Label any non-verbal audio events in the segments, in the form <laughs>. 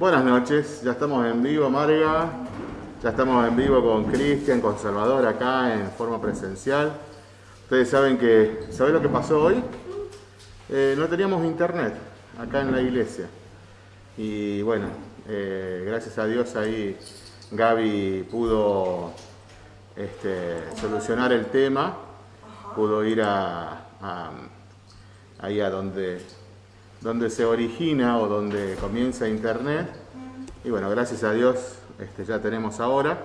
Buenas noches, ya estamos en vivo, Marga. Ya estamos en vivo con Cristian, con Salvador acá en forma presencial. Ustedes saben que, ¿saben lo que pasó hoy? Eh, no teníamos internet acá en la iglesia. Y bueno, eh, gracias a Dios ahí Gaby pudo este, solucionar el tema, pudo ir a, ahí a donde donde se origina o donde comienza Internet. Y bueno, gracias a Dios este, ya tenemos ahora,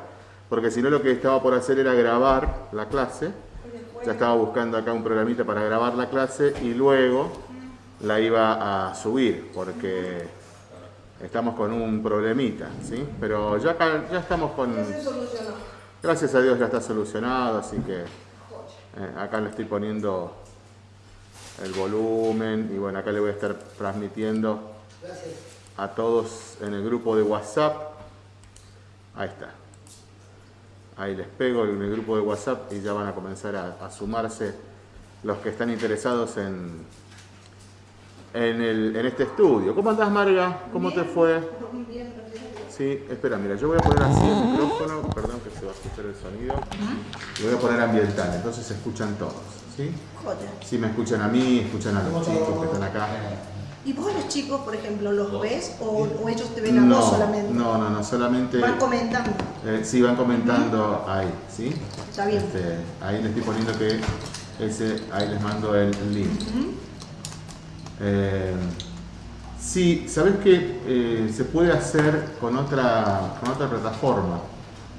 porque si no lo que estaba por hacer era grabar la clase. Ya estaba buscando acá un programita para grabar la clase y luego la iba a subir, porque estamos con un problemita, ¿sí? Pero ya, ya estamos con... Gracias a Dios ya está solucionado, así que eh, acá le estoy poniendo el volumen y bueno, acá le voy a estar transmitiendo a todos en el grupo de WhatsApp. Ahí está. Ahí les pego en el grupo de WhatsApp y ya van a comenzar a, sumarse los que están interesados en, en, el, en, este estudio. ¿Cómo andás, Marga? ¿Cómo te fue? Bien, Sí, espera, mira, yo voy a poner así el micrófono, perdón que se va a escuchar el sonido. Lo voy a poner ambiental, entonces se escuchan todos. ¿sí? Si me escuchan a mí, escuchan a los chicos que están acá. ¿Y vos los chicos, por ejemplo, los ves o, ellos te ven a vos solamente? No, no, no, solamente... Van comentando. Eh, sí, van comentando ahí, ¿sí? Está bien. Este, ahí les estoy poniendo que ese, ahí les mando el, link. Eh, sí, ¿sabes qué? Eh, se puede hacer con otra, con otra plataforma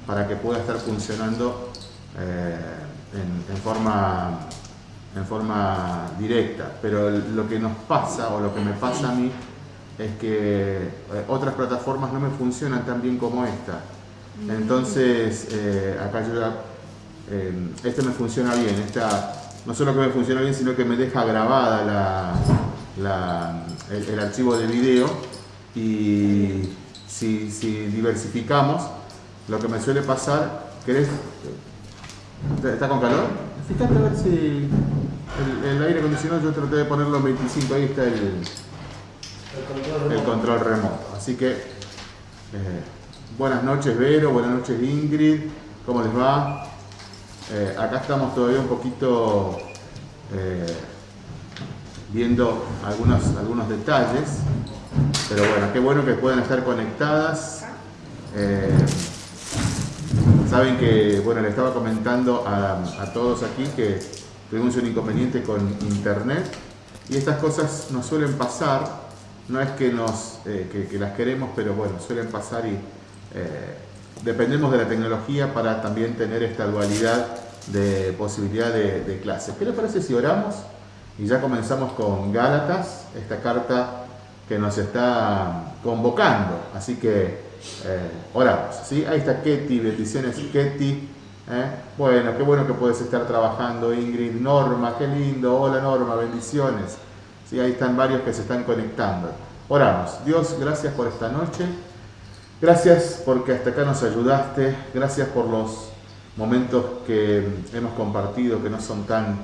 para que pueda estar funcionando en, en forma en forma directa, pero lo que nos pasa o lo que me pasa a mí es que eh, otras plataformas no me funcionan tan bien como esta. Mm. Entonces, eh, acá yo ya, eh, este me funciona bien, esta no solo que me funciona bien, sino que me deja grabada la, el, archivo de video y si, si, diversificamos, lo que me suele pasar, ¿querés? ¿Está con calor? Fíjate a ver si el, aire acondicionado yo traté de ponerlo en 25, ahí está el, el, control, remoto. Así que, eh, buenas noches Vero, buenas noches Ingrid, ¿cómo les va? Eh, acá estamos todavía un poquito eh, viendo algunos, algunos detalles, pero bueno, qué bueno que puedan estar conectadas. saben que, bueno, le estaba comentando a, a todos aquí que tuvimos un inconveniente con internet y estas cosas nos suelen pasar, no es que, nos, eh, que, las queremos, pero bueno, suelen pasar y eh, dependemos de la tecnología para también tener esta dualidad de posibilidad de, clases. ¿Qué les parece si oramos y ya comenzamos con Gálatas, esta carta que nos está convocando? Así que eh, oramos. ¿sí? Ahí está Ketty, bendiciones Ketty. ¿Eh? Bueno, qué bueno que puedes estar trabajando, Ingrid. Norma, qué lindo. Hola Norma, bendiciones. Sí, ahí están varios que se están conectando. Oramos. Dios, gracias por esta noche. Gracias porque hasta acá nos ayudaste. Gracias por los momentos que hemos compartido que no son tan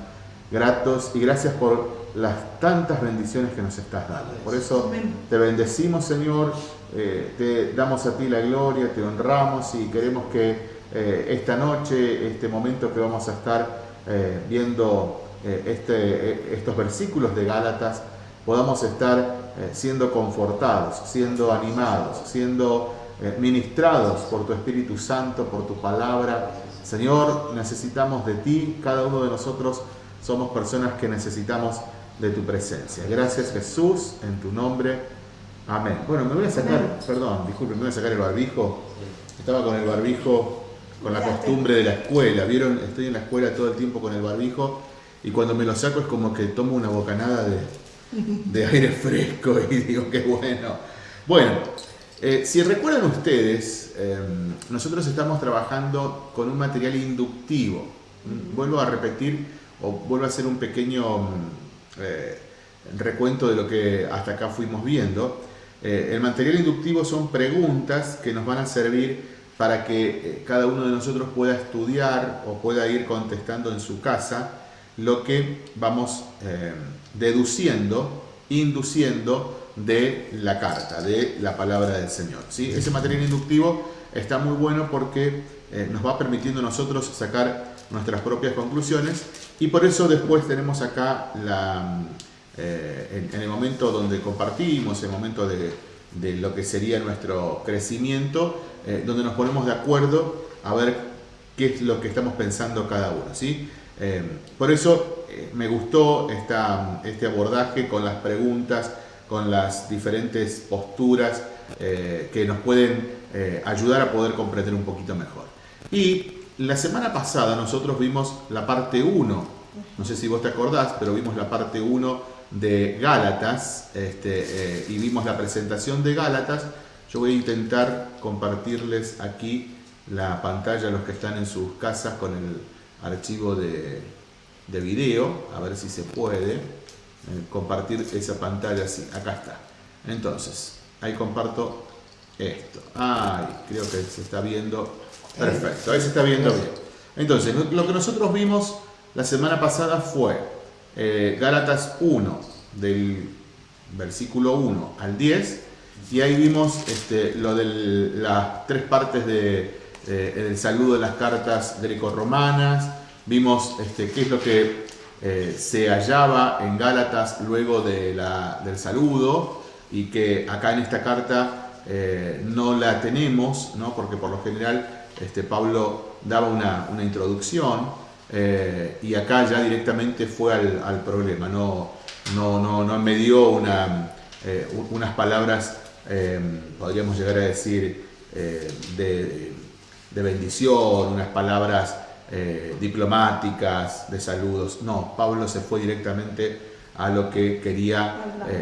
gratos. Y gracias por las tantas bendiciones que nos estás dando. Por eso te bendecimos, Señor. Eh, te damos a ti la gloria, te honramos y queremos que eh, esta noche, este momento que vamos a estar eh, viendo eh, este, estos versículos de Gálatas, podamos estar siendo confortados, siendo animados, siendo ministrados por tu Espíritu Santo, por tu palabra. Señor, necesitamos de ti, cada uno de nosotros somos personas que necesitamos de tu presencia. Gracias Jesús, en tu nombre. Amén. Bueno, me voy a sacar, perdón, disculpen, me voy a sacar el barbijo. Estaba con el barbijo con la costumbre de la escuela. ¿Vieron? Estoy en la escuela todo el tiempo con el barbijo y cuando me lo saco es como que tomo una bocanada de, <laughs> aire fresco y digo qué bueno. Bueno, eh, si recuerdan ustedes, em, nosotros estamos trabajando con un material inductivo. Vuelvo a repetir o vuelvo a hacer un pequeño mm, eh, recuento de lo que hasta acá fuimos viendo. Eh, el material inductivo son preguntas que nos van a servir para que eh, cada uno de nosotros pueda estudiar o pueda ir contestando en su casa lo que vamos eh, deduciendo, induciendo de la carta, de la palabra del Señor. ¿sí? Ese material inductivo está muy bueno porque eh, nos va permitiendo a nosotros sacar nuestras propias conclusiones y por eso después tenemos acá la, eh, en, el momento donde compartimos, en el momento de, lo que sería nuestro crecimiento, eh, donde nos ponemos de acuerdo a ver qué es lo que estamos pensando cada uno. ¿sí? por eso me gustó esta, este abordaje con las preguntas, con las diferentes posturas que nos pueden ayudar a poder comprender un poquito mejor. Y la semana pasada nosotros vimos la parte 1, no sé si vos te acordás, pero vimos la parte 1 de Gálatas este, eh, y vimos la presentación de Gálatas. Yo voy a intentar compartirles aquí la pantalla a los que están en sus casas con el archivo de, de video, a ver si se puede eh, compartir esa pantalla así, acá está. Entonces, ahí comparto esto. Ay, creo que se está viendo Perfecto, ahí se está viendo bien. Entonces, lo que nosotros vimos la semana pasada fue eh, Gálatas 1, del versículo 1 al 10, y ahí vimos este, lo de las tres partes de, eh, del saludo de las cartas greco-romanas, vimos este, qué es lo que eh, se hallaba en Gálatas luego de la, del saludo, y que acá en esta carta no la tenemos, ¿no? porque por lo general este, Pablo daba una, introducción eh, y acá ya directamente fue al, problema, no, no, no, no, me dio una, eh, unas palabras, eh, podríamos llegar a decir, de, de, bendición, unas palabras diplomáticas, de saludos. No, Pablo se fue directamente a lo que quería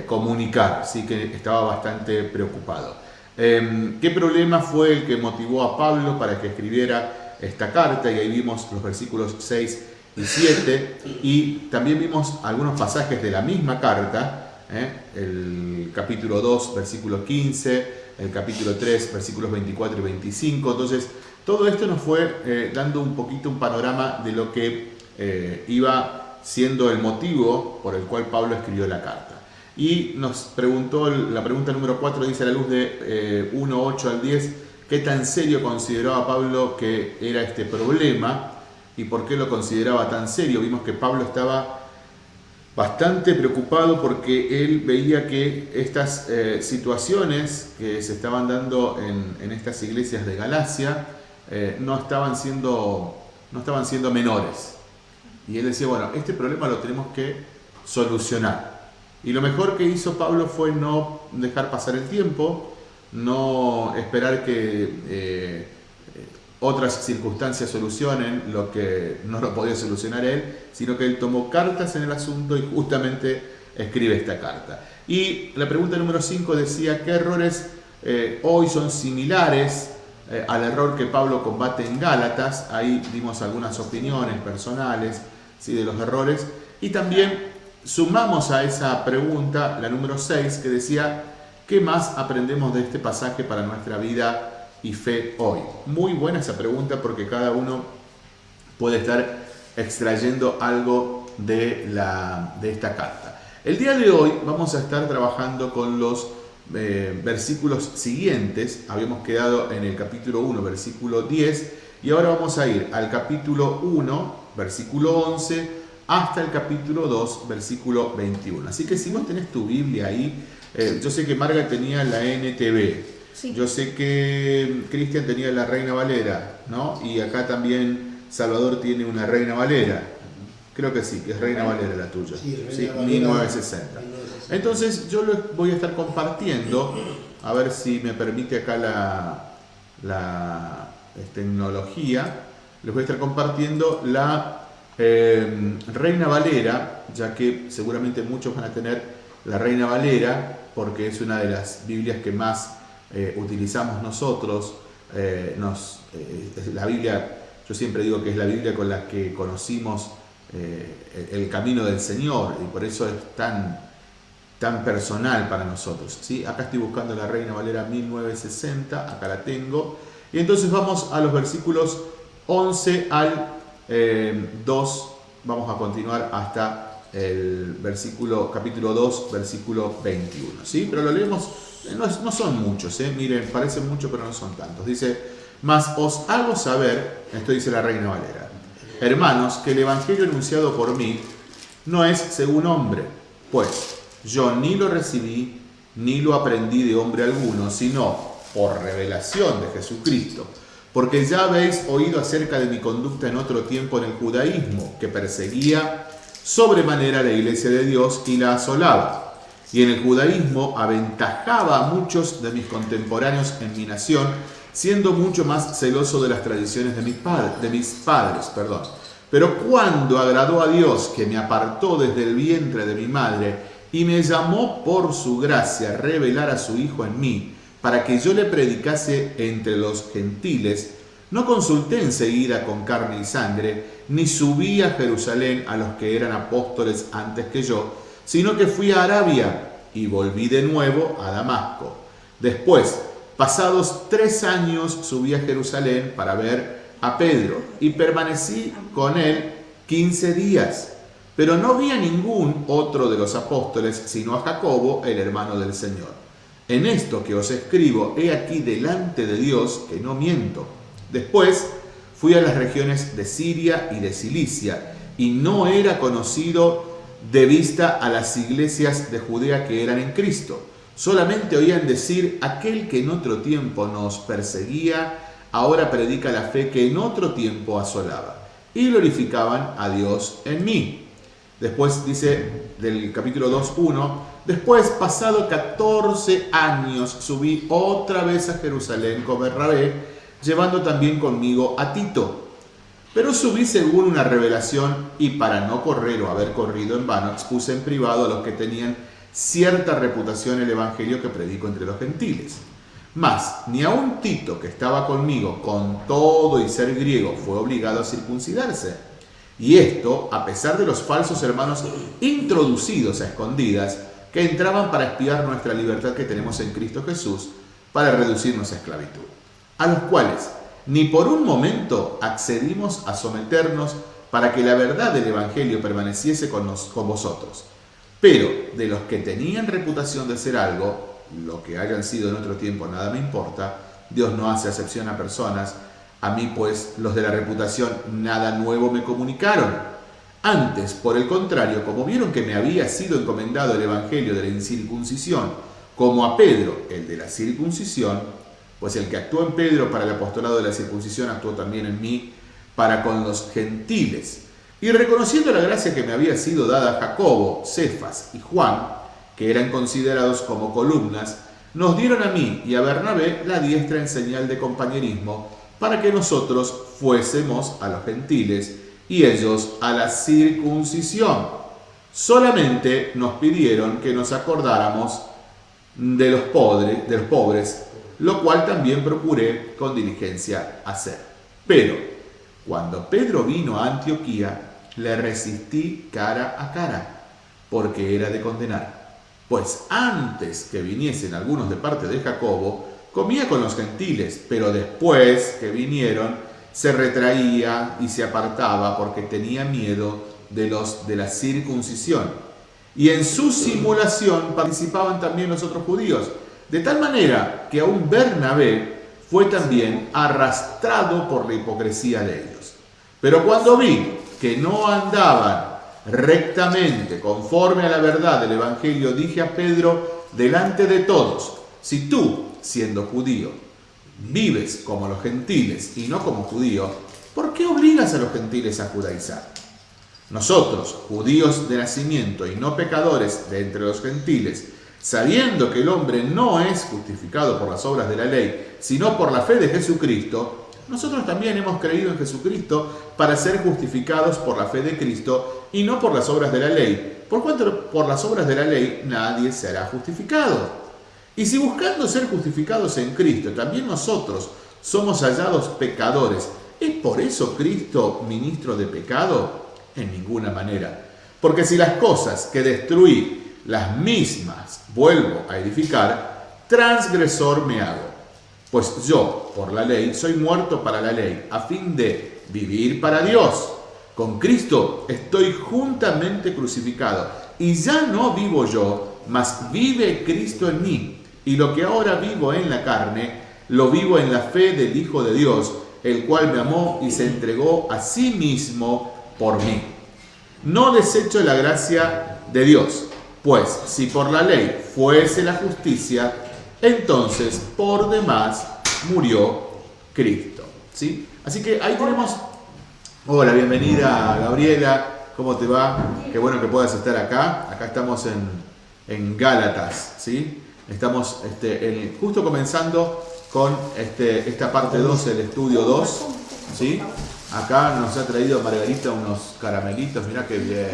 comunicar, así que estaba bastante preocupado. Em, ¿Qué problema fue el que motivó a Pablo para que escribiera esta carta? Y ahí vimos los versículos 6 y 7 y también vimos algunos pasajes de la misma carta, ¿eh? el capítulo 2, versículo 15, el capítulo 3, versículos 24 y 25. Entonces, todo esto nos fue eh, dando un poquito un panorama de lo que eh, iba siendo el motivo por el cual Pablo escribió la carta. Y nos preguntó, la pregunta número 4 dice a la luz de 1, eh, 8 al 10, ¿qué tan serio consideraba Pablo que era este problema? ¿Y por qué lo consideraba tan serio? Vimos que Pablo estaba bastante preocupado porque él veía que estas eh, situaciones que se estaban dando en, estas iglesias de Galacia eh, no, estaban siendo, no estaban siendo menores. Y él decía, bueno, este problema lo tenemos que solucionar. Y lo mejor que hizo Pablo fue no dejar pasar el tiempo, no esperar que eh, otras circunstancias solucionen lo que no lo podía solucionar él, sino que él tomó cartas en el asunto y justamente escribe esta carta. Y la pregunta número 5 decía, ¿qué errores eh, hoy son similares eh, al error que Pablo combate en Gálatas? Ahí dimos algunas opiniones personales ¿sí? de los errores. Y también sumamos a esa pregunta la número 6 que decía, ¿qué más aprendemos de este pasaje para nuestra vida y fe hoy? Muy buena esa pregunta porque cada uno puede estar extrayendo algo de, la, de esta carta. El día de hoy vamos a estar trabajando con los eh, versículos siguientes. Habíamos quedado en el capítulo 1, versículo 10, y ahora vamos a ir al capítulo 1, versículo 11, hasta el capítulo 2, versículo 21. Así que si vos tenés tu Biblia ahí, eh, yo sé que Marga tenía la NTV, yo sé que Cristian tenía la Reina Valera, ¿no? Y acá también Salvador tiene una Reina Valera. Creo que sí, que es Reina Valera la tuya. Sí, 1960. Entonces yo lo voy a estar compartiendo, a ver si me permite acá la, la tecnología, les voy a estar compartiendo la eh, Reina Valera, ya que seguramente muchos van a tener la Reina Valera, porque es una de las Biblias que más eh, utilizamos nosotros. Eh, nos, la Biblia, yo siempre digo que es la Biblia con la que conocimos el camino del Señor y por eso es tan, tan personal para nosotros. ¿sí? Acá estoy buscando la Reina Valera 1960, acá la tengo. Y entonces vamos a los versículos 11 al 2, eh, vamos a continuar hasta el versículo, capítulo 2, versículo 21. ¿sí? Pero lo leemos, no, son muchos, ¿eh? miren, parecen muchos, pero no son tantos. Dice, mas os hago saber, esto dice la Reina Valera, hermanos, que el Evangelio anunciado por mí no es según hombre, pues yo ni lo recibí, ni lo aprendí de hombre alguno, sino por revelación de Jesucristo. Porque ya habéis oído acerca de mi conducta en otro tiempo en el judaísmo, que perseguía sobremanera la iglesia de Dios y la asolaba. Y en el judaísmo aventajaba a muchos de mis contemporáneos en mi nación, siendo mucho más celoso de las tradiciones de mis, padres. Perdón. Pero cuando agradó a Dios, que me apartó desde el vientre de mi madre, y me llamó por su gracia a revelar a su Hijo en mí, para que yo le predicase entre los gentiles, no consulté enseguida con carne y sangre, ni subí a Jerusalén a los que eran apóstoles antes que yo, sino que fui a Arabia y volví de nuevo a Damasco. Después, pasados tres años, subí a Jerusalén para ver a Pedro y permanecí con él quince días. Pero no vi a ningún otro de los apóstoles, sino a Jacobo, el hermano del Señor. En esto que os escribo, he aquí delante de Dios que no miento. Después fui a las regiones de Siria y de Cilicia, y no era conocido de vista a las iglesias de Judea que eran en Cristo. Solamente oían decir, aquel que en otro tiempo nos perseguía, ahora predica la fe que en otro tiempo asolaba. Y glorificaban a Dios en mí. Después dice del capítulo 2.1, después pasado 14 años subí otra vez a Jerusalén con Bernabé, llevando también conmigo a Tito. Pero subí según una revelación y para no correr o haber corrido en vano, expuse en privado a los que tenían cierta reputación el Evangelio que predico entre los gentiles. Mas, ni aun Tito, que estaba conmigo con todo y ser griego, fue obligado a circuncidarse y esto a pesar de los falsos hermanos introducidos a escondidas que entraban para espiar nuestra libertad que tenemos en Cristo Jesús para reducirnos a esclavitud, a los cuales ni por un momento accedimos a someternos para que la verdad del Evangelio permaneciese con, vosotros. Pero de los que tenían reputación de ser algo, lo que hayan sido en otro tiempo nada me importa, Dios no hace acepción a personas, a mí pues los de la reputación nada nuevo me comunicaron. Antes, por el contrario, como vieron que me había sido encomendado el Evangelio de la incircuncisión, como a Pedro el de la circuncisión, pues el que actuó en Pedro para el apostolado de la circuncisión actuó también en mí para con los gentiles. Y reconociendo la gracia que me había sido dada a Jacobo, Cefas y Juan, que eran considerados como columnas, nos dieron a mí y a Bernabé la diestra en señal de compañerismo para que nosotros fuésemos a los gentiles y ellos a la circuncisión. Solamente nos pidieron que nos acordáramos de los, pobres, de los pobres, lo cual también procuré con diligencia hacer. Pero cuando Pedro vino a Antioquía, le resistí cara a cara, porque era de condenar. Pues antes que viniesen algunos de parte de Jacobo, Comía con los gentiles, pero después que vinieron, se retraía y se apartaba porque tenía miedo de los de la circuncisión. Y en su simulación participaban también los otros judíos, de tal manera que aún Bernabé fue también arrastrado por la hipocresía de ellos. Pero cuando vi que no andaban rectamente conforme a la verdad del Evangelio, dije a Pedro delante de todos, si tú siendo judío, vives como los gentiles y no como judío, ¿por qué obligas a los gentiles a judaizar? Nosotros, judíos de nacimiento y no pecadores de entre los gentiles, sabiendo que el hombre no es justificado por las obras de la ley, sino por la fe de Jesucristo, nosotros también hemos creído en Jesucristo para ser justificados por la fe de Cristo y no por las obras de la ley, por cuanto por las obras de la ley nadie será justificado. Y si buscando ser justificados en Cristo, también nosotros somos hallados pecadores, ¿es por eso Cristo ministro de pecado? En ninguna manera. Porque si las cosas que destruí, las mismas, vuelvo a edificar, transgresor me hago. Pues yo, por la ley, soy muerto para la ley, a fin de vivir para Dios. con Cristo estoy juntamente crucificado. Y ya no vivo yo, mas vive Cristo en mí. Y lo que ahora vivo en la carne, lo vivo en la fe del Hijo de Dios, el cual me amó y se entregó a sí mismo por mí. No desecho la gracia de Dios, pues si por la ley fuese la justicia, entonces por demás murió Cristo. ¿sí? Así que ahí tenemos... Hola, bienvenida Gabriela, ¿cómo te va? Qué bueno que puedas estar acá. Acá estamos en, en Gálatas, ¿sí? Estamos este, justo comenzando con este, esta parte 2, el estudio 2, ¿sí? Acá nos ha traído Margarita unos caramelitos, mirá qué bien.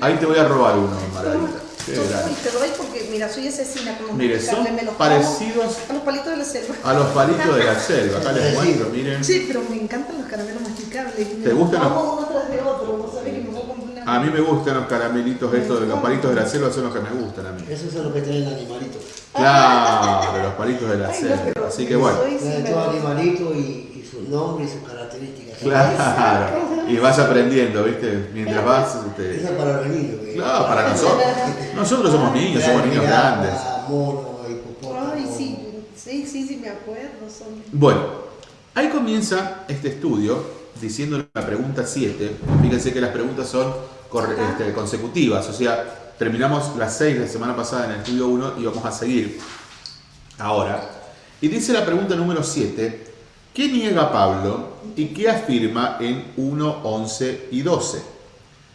ahí te voy a robar uno, Margarita. Qué te doy porque, mira, soy asesina con los Mire, son parecidos a los palitos de la selva. A los palitos de la selva, acá les muestro, miren. Sí, pero me encantan los caramelos masticables. ¿Te gustan los? Uno tras de otro, vos sabés que me voy a A mí me gustan los caramelitos estos, de los palitos de la selva son los que me gustan a mí. Esos son los que traen animalitos. Claro, los palitos de la selva. Así que bueno. Todo animalito y su nombre y sus características. Claro, y vas aprendiendo, ¿viste? Mientras vas. Este... Esa para los niños. Claro, para nosotros. Nosotros somos niños, somos niños grandes. Ay, sí, sí, sí, sí, me acuerdo. Bueno, ahí comienza este estudio diciendo la pregunta 7. Fíjense que las preguntas son este, consecutivas, o sea, terminamos las 6 la semana pasada en el estudio 1 y vamos a seguir ahora. Y dice la pregunta número 7, ¿Qué niega Pablo y qué afirma en 1, 11 y 12?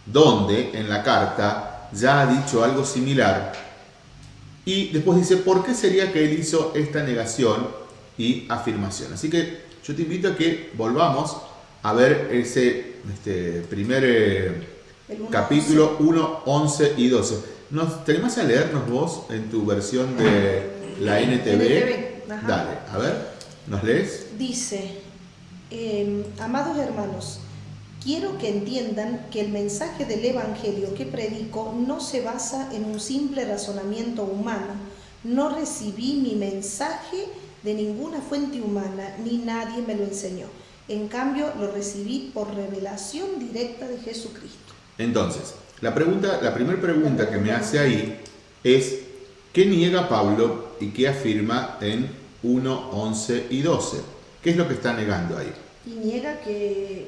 Donde en la carta ya ha dicho algo similar. Y después dice, ¿por qué sería que él hizo esta negación y afirmación? Así que yo te invito a que volvamos a ver ese este, primer eh, capítulo 1, 11 y 12. ¿Nos, ¿Te a leernos vos en tu versión de la NTV? Dale, a ver. ¿Nos lees? Dice, em, amados hermanos, quiero que entiendan que el mensaje del Evangelio que predico no se basa en un simple razonamiento humano. No recibí mi mensaje de ninguna fuente humana, ni nadie me lo enseñó. En cambio, lo recibí por revelación directa de Jesucristo. Entonces, la, pregunta, la primera pregunta que me hace ahí es, ¿qué niega Pablo y qué afirma en 1, 11 y 12. ¿Qué es lo que está negando ahí? Y niega que,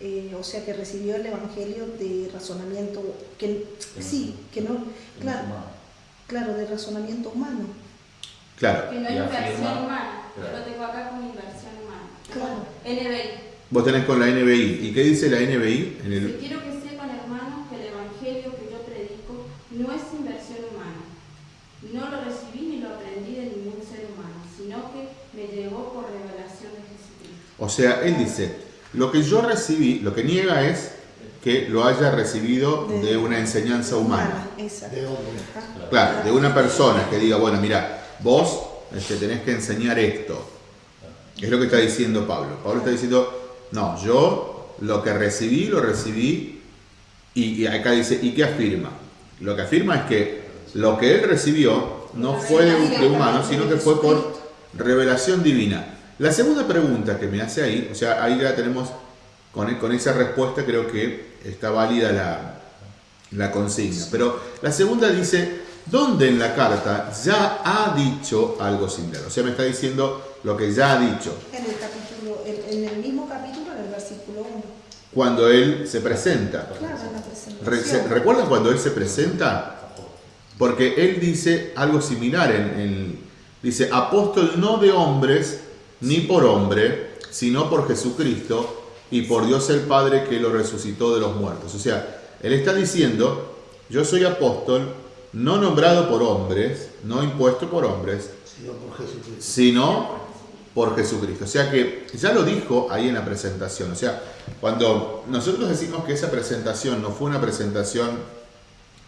eh, o sea, que recibió el Evangelio de razonamiento, que sí, que no, claro, claro, de razonamiento humano. Claro. Que no hay inversión humana. Yo lo tengo acá con inversión humana. Claro. NBI. Vos tenés con la NBI. ¿Y qué dice la NBI? En el... quiero que sepan, hermanos, que el Evangelio que yo predico no es inversión humana. No lo recibí ni lo aprendí de ningún ser humano sino que me llegó por revelación de Jesucristo. O sea, él dice, lo que yo recibí, lo que niega es que lo haya recibido de, una enseñanza humana. Claro, de una persona que diga, bueno, mira, vos este, tenés que enseñar esto. Es lo que está diciendo Pablo. Pablo está diciendo, no, yo lo que recibí, lo recibí, y, y acá dice, ¿y qué afirma? Lo que afirma es que lo que él recibió no fue de humano, sino que fue por revelación divina. La segunda pregunta que me hace ahí, o sea, ahí ya tenemos, con, con esa respuesta creo que está válida la, la consigna. Pero la segunda dice, ¿dónde en la carta ya ha dicho algo similar? O sea, me está diciendo lo que ya ha dicho. En el, capítulo, en, el mismo capítulo, en el versículo 1. Cuando él se presenta. Claro, en la presentación. ¿Recuerdan cuando él se presenta? Porque él dice algo similar en, en Dice, apóstol no de hombres, ni por hombre, sino por Jesucristo y por Dios el Padre que lo resucitó de los muertos. O sea, él está diciendo, yo soy apóstol, no nombrado por hombres, no impuesto por hombres, sino por Jesucristo. Sino por Jesucristo. O sea que ya lo dijo ahí en la presentación. O sea, cuando nosotros decimos que esa presentación no fue una presentación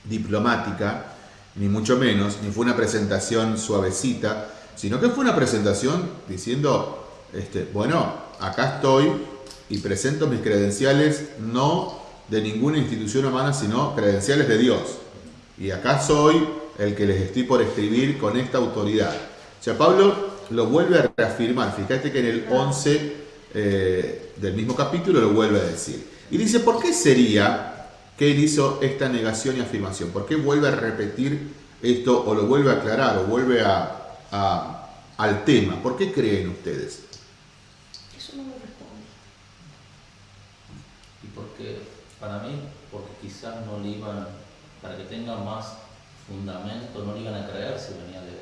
diplomática, ni mucho menos, ni fue una presentación suavecita, sino que fue una presentación diciendo, este, bueno, acá estoy y presento mis credenciales no de ninguna institución humana, sino credenciales de Dios. Y acá soy el que les estoy por escribir con esta autoridad. O sea, Pablo lo vuelve a reafirmar. Fíjate que en el 11 eh, del mismo capítulo lo vuelve a decir. Y dice, ¿por qué sería que él hizo esta negación y afirmación? ¿Por qué vuelve a repetir esto o lo vuelve a aclarar o vuelve a, al tema? ¿Por qué creen ustedes? Eso no me responde. Y porque, para mí, porque quizás no le iban, para que tenga más fundamento, no le iban a creer si venía de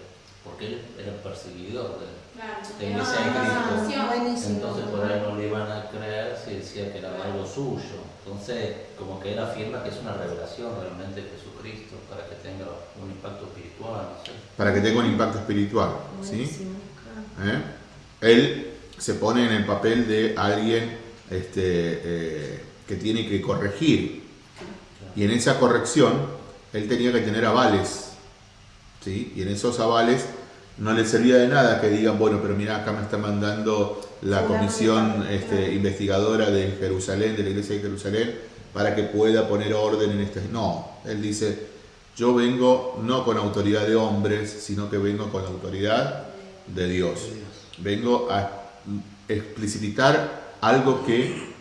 porque él era perseguidor de, Claro, de Cristo. no, no, Buenísimo. Entonces por ahí no le iban a creer si decía que era algo suyo. Entonces, como que él afirma que es una revelación realmente de Jesucristo para que tenga un impacto espiritual. Para que tenga un impacto espiritual. ¿sí? ¿Eh? Él se pone en el papel de alguien este, eh, que tiene que corregir. Y en esa corrección, él tenía que tener avales. ¿sí? Y en esos avales no le servía de nada que digan, bueno, pero mira, acá me está mandando la comisión este, investigadora de Jerusalén, de la iglesia de Jerusalén, para que pueda poner orden en este... No, él dice, yo vengo no con autoridad de hombres, sino que vengo con la autoridad de Dios. Vengo a explicitar algo que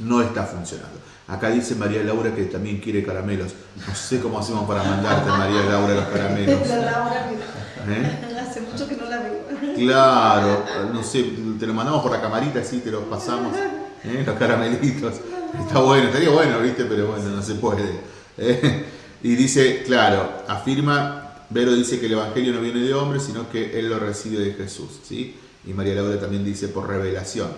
no está funcionando. Acá dice María Laura que también quiere caramelos. No sé cómo hacemos para mandarte, María Laura, los caramelos. <laughs> ¿Eh? Hace mucho que no la veo. Claro, no sé, te lo mandamos por la camarita, así te los pasamos, <laughs> ¿eh? los caramelitos. Está bueno, estaría bueno, ¿viste? Pero bueno, no se puede. ¿eh? Y dice, claro, afirma, Vero dice que el Evangelio no viene de hombres, sino que él lo recibe de Jesús, ¿sí? Y María Laura también dice por revelación.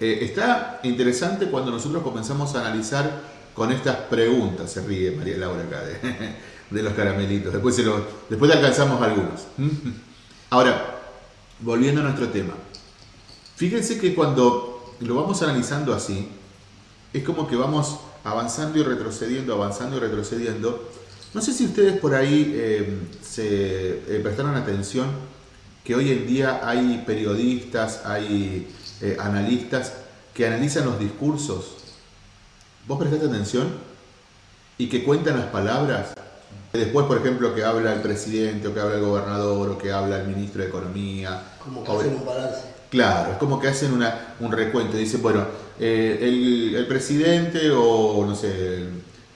Eh, está interesante cuando nosotros comenzamos a analizar con estas preguntas, se ríe María Laura acá de, <laughs> de los caramelitos, después, se después alcanzamos algunos. Ahora, volviendo a nuestro tema, fíjense que cuando lo vamos analizando así, es como que vamos avanzando y retrocediendo, avanzando y retrocediendo. No sé si ustedes por ahí eh, se eh, prestaron atención que hoy en día hay periodistas, hay eh, analistas que analizan los discursos. ¿Vos prestaste atención? Y que cuentan las palabras. Después, por ejemplo, que habla el presidente, o que habla el gobernador, o que habla el ministro de Economía. Como que o- hacen un balance. Claro, es como que hacen una, un recuento. Dicen, bueno, eh, el, el presidente o, no sé, el,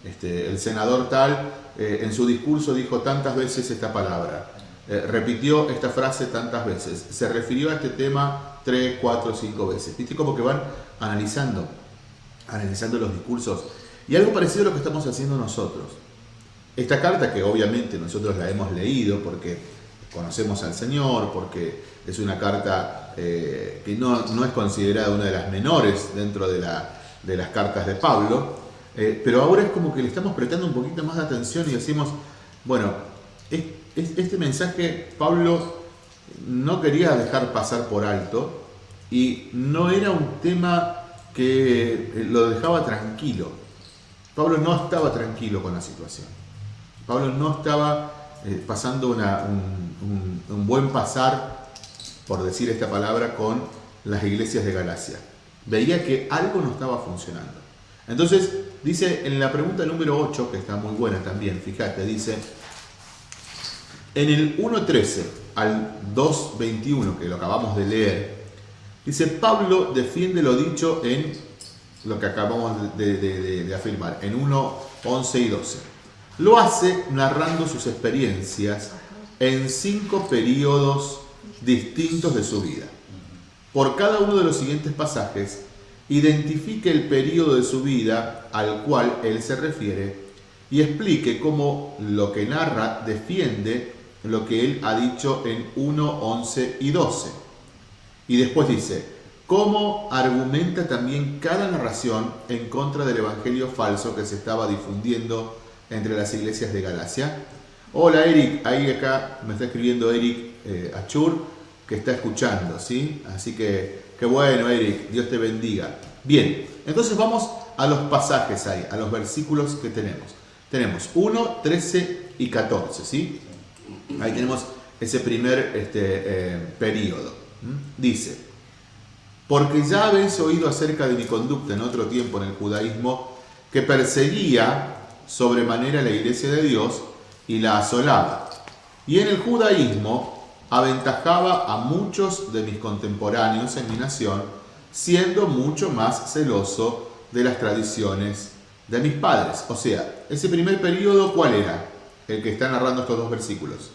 este, el senador tal, eh, en su discurso dijo tantas veces esta palabra, eh, repitió esta frase tantas veces, se refirió a este tema tres, cuatro, cinco veces. ¿Viste? Como que van analizando, analizando los discursos. Y algo parecido a lo que estamos haciendo nosotros. Esta carta que obviamente nosotros la hemos leído porque conocemos al Señor, porque es una carta eh, que no, no es considerada una de las menores dentro de, la- de las cartas de Pablo, eh, pero ahora es como que le estamos prestando un poquito más de atención y decimos, bueno, es- es- este mensaje Pablo no quería dejar pasar por alto y no era un tema que lo dejaba tranquilo. Pablo no estaba tranquilo con la situación. Pablo no estaba eh, pasando un, buen pasar, por decir esta palabra, con las iglesias de Galacia. Veía que algo no estaba funcionando. Entonces, dice en la pregunta número 8, que está muy buena también, fíjate, dice, en el 1.13 al 2.21, que lo acabamos de leer, dice, Pablo defiende lo dicho en lo que acabamos de afirmar, en 1.11 y 12. Lo hace narrando sus experiencias en cinco periodos distintos de su vida. Por cada uno de los siguientes pasajes, identifique el periodo de su vida al cual él se refiere y explique cómo lo que narra defiende lo que él ha dicho en 1, 11 y 12. Y después dice, cómo argumenta también cada narración en contra del evangelio falso que se estaba difundiendo entre las iglesias de Galacia. Hola Eric, ahí acá me está escribiendo Eric eh, Achur, que está escuchando, ¿sí? Así que, qué bueno Eric, Dios te bendiga. Bien, entonces vamos a los pasajes ahí, a los versículos que tenemos. Tenemos 1, 13 y 14, ¿sí? Ahí tenemos ese primer este, eh, periodo. ¿m? Dice, porque ya habéis oído acerca de mi conducta en otro tiempo en el judaísmo, que perseguía sobremanera la iglesia de Dios y la asolaba. Y en el judaísmo aventajaba a muchos de mis contemporáneos en mi nación, siendo mucho más celoso de las tradiciones de mis padres. O sea, ese primer periodo, ¿cuál era? El que está narrando estos dos versículos.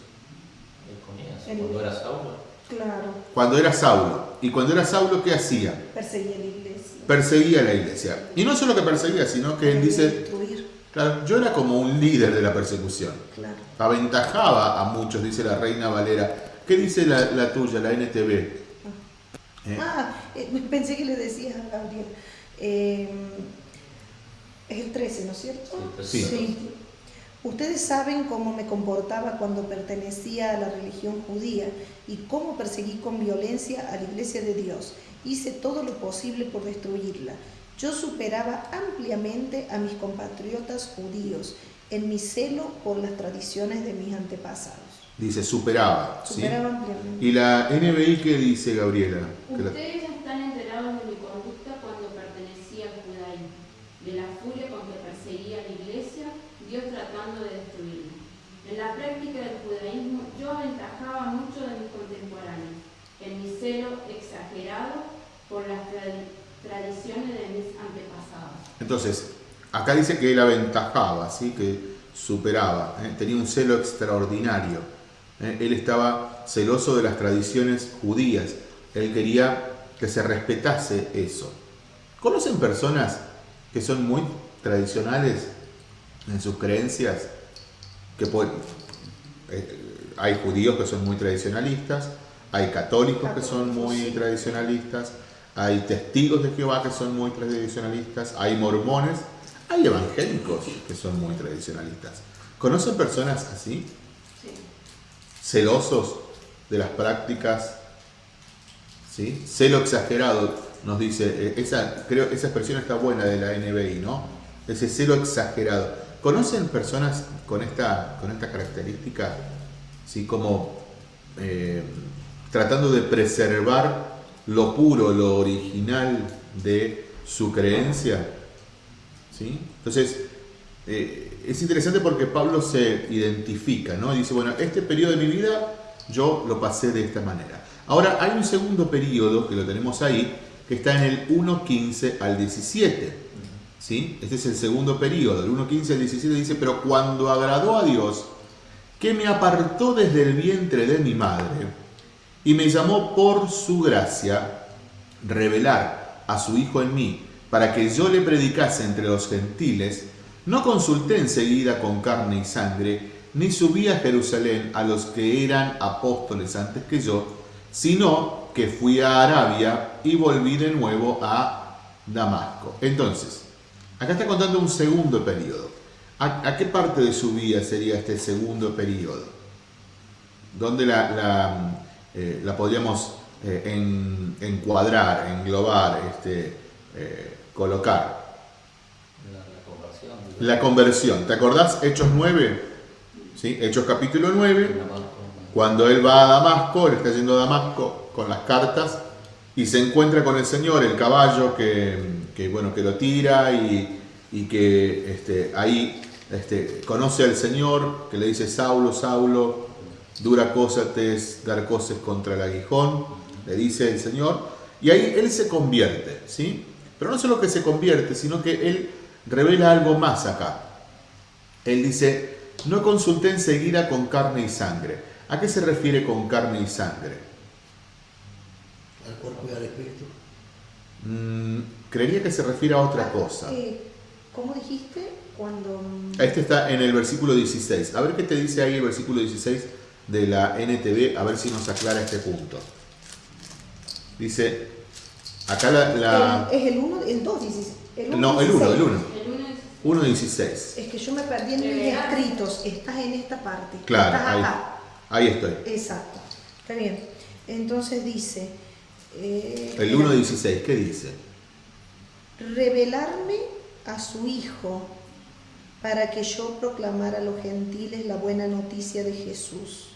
Cuando era Saulo. Claro, Cuando era Saulo. Y cuando era Saulo, ¿qué hacía? perseguía la iglesia. Perseguía a la iglesia. Y no solo que perseguía, sino que él dice, claro, yo era como un líder de la persecución. claro. Aventajaba a muchos, dice la reina Valera. ¿Qué dice la, la tuya, la NTV? Eh, Ah, eh, pensé que le decías a Gabriel. Eh, es el 13, ¿no es cierto? Sí, Sí. Ustedes saben cómo me comportaba cuando pertenecía a la religión judía y cómo perseguí con violencia a la iglesia de Dios. Hice todo lo posible por destruirla. Yo superaba ampliamente a mis compatriotas judíos en mi celo por las tradiciones de mis antepasados. Dice, superaba. ¿sí? Superaba ampliamente. ¿Y la NBI qué dice, Gabriela? Ustedes están enterados de mi conducta cuando pertenecía al judaísmo, de la furia con que perseguía a la iglesia, Dios tratando de destruirla. En la práctica del judaísmo yo aventajaba mucho de mis contemporáneos, en mi celo exagerado por las tradi- tradiciones de mis antepasados. Entonces, acá dice que él aventajaba, ¿sí? que superaba, ¿eh? tenía un celo extraordinario. ¿eh? Él estaba celoso de las tradiciones judías. Él quería que se respetase eso. ¿Conocen personas que son muy tradicionales en sus creencias? Que pueden- eh, hay judíos que son muy tradicionalistas, hay católicos que son muy tradicionalistas, hay testigos de Jehová que son muy tradicionalistas, hay mormones, hay evangélicos que son muy tradicionalistas. ¿Conocen personas así? Sí. celosos de las prácticas, ¿sí? Celo exagerado, nos dice, eh, esa, creo, esa expresión está buena de la NBI, ¿no? Ese celo exagerado. ¿Conocen personas con esta, con esta característica? ¿Sí? Como eh, tratando de preservar lo puro, lo original de su creencia. ¿Sí? Entonces, eh, es interesante porque Pablo se identifica, ¿no? Dice, bueno, este periodo de mi vida yo lo pasé de esta manera. Ahora, hay un segundo periodo que lo tenemos ahí, que está en el 1.15 al 17. ¿sí? Este es el segundo periodo, el 1.15 al 17 dice, pero cuando agradó a Dios, que me apartó desde el vientre de mi madre y me llamó por su gracia, revelar a su Hijo en mí, para que yo le predicase entre los gentiles, no consulté enseguida con carne y sangre, ni subí a Jerusalén a los que eran apóstoles antes que yo, sino que fui a Arabia y volví de nuevo a Damasco. Entonces, acá está contando un segundo periodo. ¿A, qué parte de su vida sería este segundo periodo? ¿Dónde la, la, eh, la podríamos eh, en- encuadrar, englobar, este, eh, colocar? La, la conversión. La conversión. ¿Te acordás? Hechos 9. ¿Sí? Hechos capítulo 9. Cuando él va a Damasco, él está yendo a Damasco con las cartas y se encuentra con el Señor, el caballo que, que, bueno, que lo tira y, y que este, ahí este, conoce al Señor, que le dice, Saulo, Saulo, dura cosa te es dar cosas contra el aguijón, le dice el Señor, y ahí él se convierte, ¿sí? Pero no solo que se convierte, sino que él revela algo más acá. Él dice, no consulté enseguida con carne y sangre. ¿A qué se refiere con carne y sangre? al cuerpo y al espíritu. Mm, creería que se refiere a otra cosa. Eh, ¿Cómo dijiste? Cuando... Este está en el versículo 16. A ver qué te dice ahí el versículo 16 de la NTV, a ver si nos aclara este punto. Dice, acá la... la- el- es el 1, el 2, dices. El no, el 1, el 1. El uno es 1.16. Es que yo me perdí en mis escritos. Estás en esta parte. Claro, Estás ahí, acá. ahí estoy. Exacto. Está bien. Entonces dice... eh, El 1.16, ¿qué dice? revelarme a su Hijo para que yo proclamara a los gentiles la buena noticia de Jesús.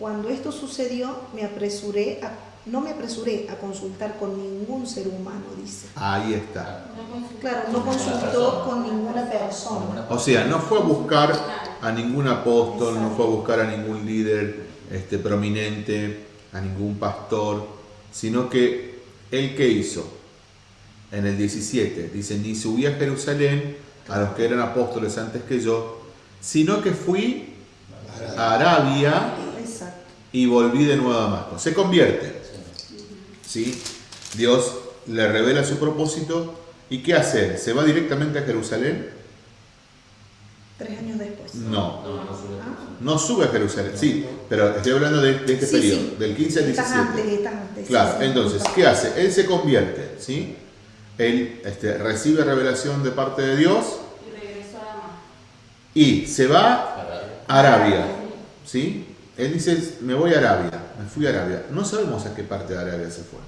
Cuando esto sucedió, me apresuré a, no me apresuré a consultar con ningún ser humano, dice. Ahí está. Claro, no con consultó con ninguna persona. O sea, no fue a buscar a ningún apóstol, no fue a buscar a ningún líder este, prominente, a ningún pastor, sino que ¿El que hizo? En el 17 dice, ni subí a Jerusalén a los que eran apóstoles antes que yo, sino que fui a Arabia. Y volví de nuevo a Damasco. Se convierte. ¿Sí? Dios le revela su propósito y ¿qué hace? ¿Se va directamente a Jerusalén? Tres años después. No. No, no sube Ah. No sube a Jerusalén, sí, pero estoy hablando de, de este Sí, periodo, sí. del 15 al Estás 17. antes, estás antes, Claro, sí, entonces. ¿qué hace? Él se convierte, ¿sí? Él este, recibe revelación de parte de Dios Y regresó a Damasco. y se va a Arabia, ¿sí? Él dice, me voy a Arabia, me fui a Arabia. No sabemos a qué parte de Arabia se fue.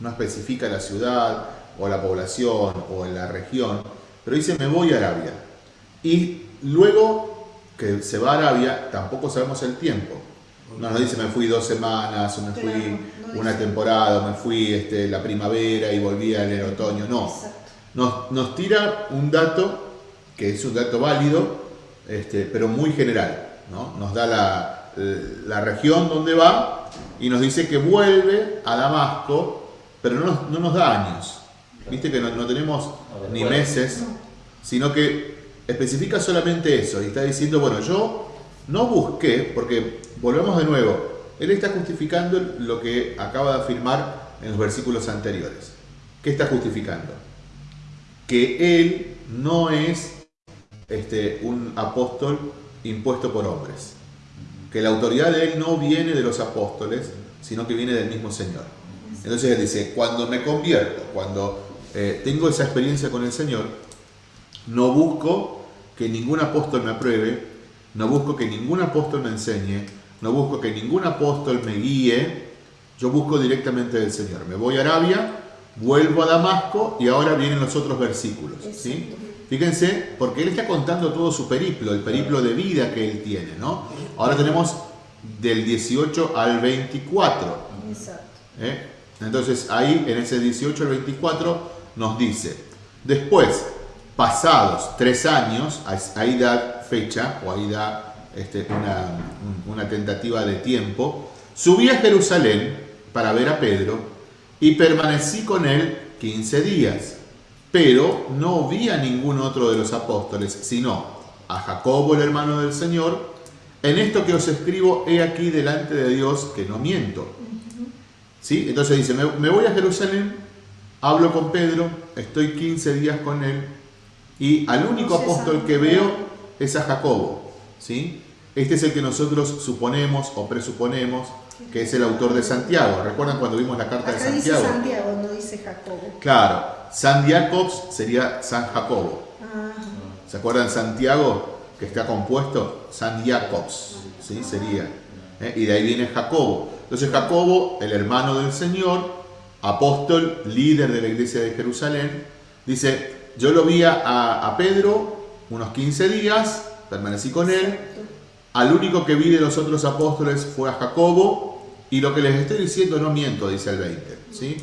No especifica la ciudad o la población o la región, pero dice, me voy a Arabia. Y luego que se va a Arabia, tampoco sabemos el tiempo. No nos dice, me fui dos semanas, o me Claro, fui no una temporada, o me fui este, la primavera y volví en el otoño. No, nos, nos tira un dato que es un dato válido, este, pero muy general. ¿no? Nos da la, la región donde va y nos dice que vuelve a Damasco, pero no nos, no nos da años. Viste que no, no tenemos ni meses, sino que especifica solamente eso y está diciendo, bueno, yo no busqué, porque volvemos de nuevo, él está justificando lo que acaba de afirmar en los versículos anteriores. ¿Qué está justificando? Que él no es este, un apóstol impuesto por hombres. Que la autoridad de él no viene de los apóstoles, sino que viene del mismo Señor. Entonces él dice, cuando me convierto, cuando eh, tengo esa experiencia con el Señor, no busco que ningún apóstol me apruebe, no busco que ningún apóstol me enseñe, no busco que ningún apóstol me guíe, yo busco directamente del Señor. Me voy a Arabia, vuelvo a Damasco y ahora vienen los otros versículos. ¿sí? Fíjense, porque él está contando todo su periplo, el periplo de vida que él tiene. ¿no? Ahora tenemos del 18 al 24. Exacto. ¿eh? Entonces ahí en ese 18 al 24 nos dice, después, pasados tres años, ahí da fecha o ahí da este, una, un- una tentativa de tiempo, subí a Jerusalén para ver a Pedro y permanecí con él 15 días, pero no vi a ningún otro de los apóstoles, sino a Jacobo el hermano del Señor, en esto que os escribo, he aquí delante de Dios que no miento. ¿Sí? Entonces dice, me, me voy a Jerusalén, hablo con Pedro, estoy 15 días con él y al único apóstol que veo es a Jacobo. ¿sí? Este es el que nosotros suponemos o presuponemos que es el autor de Santiago. ¿Recuerdan cuando vimos la carta de Acá dice Santiago? Santiago, no dice Jacobo. Claro, San Jacobs sería San Jacobo. Ah, ¿Se acuerdan Santiago que está compuesto? San Jacobs, ¿sí? Sería. ¿eh? Y de ahí viene Jacobo. Entonces Jacobo, el hermano del Señor, apóstol, líder de la iglesia de Jerusalén, dice, yo lo vi a, a Pedro unos 15 días, permanecí con él, al único que vi de los otros apóstoles fue a Jacobo, y lo que les estoy diciendo no miento, dice el 20. ¿sí?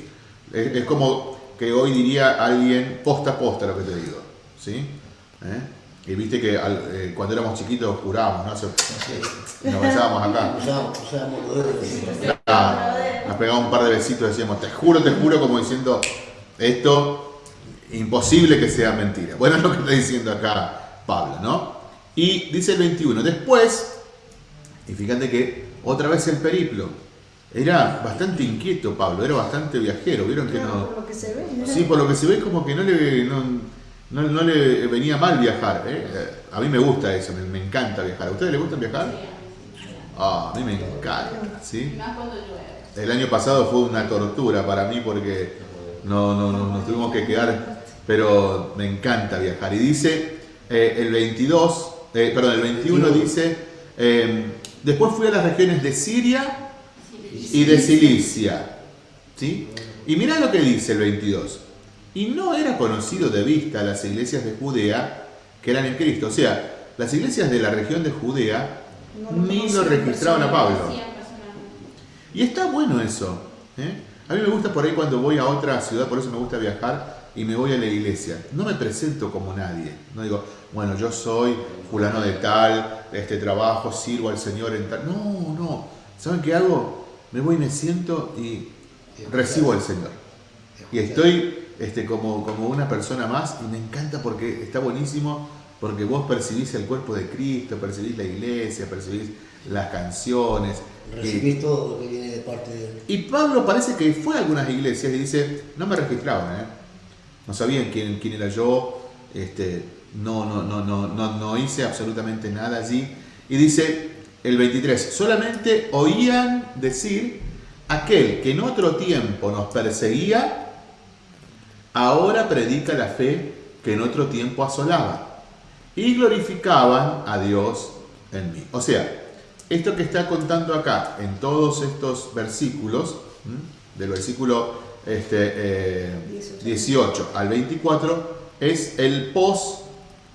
Es, es como que hoy diría alguien posta a posta lo que te digo. ¿sí? ¿Eh? Y viste que al- eh, cuando éramos chiquitos jurábamos, ¿no? Se- Nos besábamos acá. Ah, nos pegábamos un par de besitos y decíamos, te juro, te juro, como diciendo, esto imposible que sea mentira. Bueno, es <laughs> lo que está diciendo acá Pablo, ¿no? Y dice el 21, después, y fíjate que otra vez el periplo, era bastante inquieto Pablo, era bastante viajero, vieron que Claro, no... por lo que se ve. ¿no? Sí, por lo que se ve como que no le, no, no- no le venía mal viajar. ¿eh? A mí me gusta eso, me, me encanta viajar. ¿A ustedes les gusta viajar? Ah, a mí me encanta, ¿sí? más cuando llueve. El año pasado fue una tortura para mí porque no, no, no- nos tuvimos que quedar, pero me encanta viajar. Y dice eh, el 22, eh, perdón, el 21 dice, eh, después fui a las regiones de Siria y de Cilicia. ¿sí? Y mirá lo que dice el 22. Y no era conocido de vista las iglesias de Judea que eran en Cristo. O sea, las iglesias de la región de Judea No lo ni lo registraban a Pablo. Y está bueno eso. ¿eh? A mí me gusta por ahí cuando voy a otra ciudad, por eso me gusta viajar y me voy a la iglesia. No me presento como nadie. No digo, bueno, yo soy fulano de tal, este trabajo, sirvo al Señor en tal. No, no. ¿Saben qué hago? Me voy y me siento y recibo al Señor. y estoy este, como, como una persona más y me encanta porque está buenísimo, porque vos percibís el cuerpo de Cristo, percibís la iglesia, percibís las canciones. Recibís todo lo que viene de parte de él. Y Pablo parece que fue a algunas iglesias y dice, no me registraban, ¿eh? no sabían quién, quién era yo, este, no, no, no, no, no, no hice absolutamente nada allí. Y dice el 23, solamente oían decir, aquel que en otro tiempo nos perseguía, ahora predica la fe que en otro tiempo asolaba. Y glorificaban a Dios en mí. O sea, esto que está contando acá en todos estos versículos, del versículo este, eh, 18 al 24, es el post,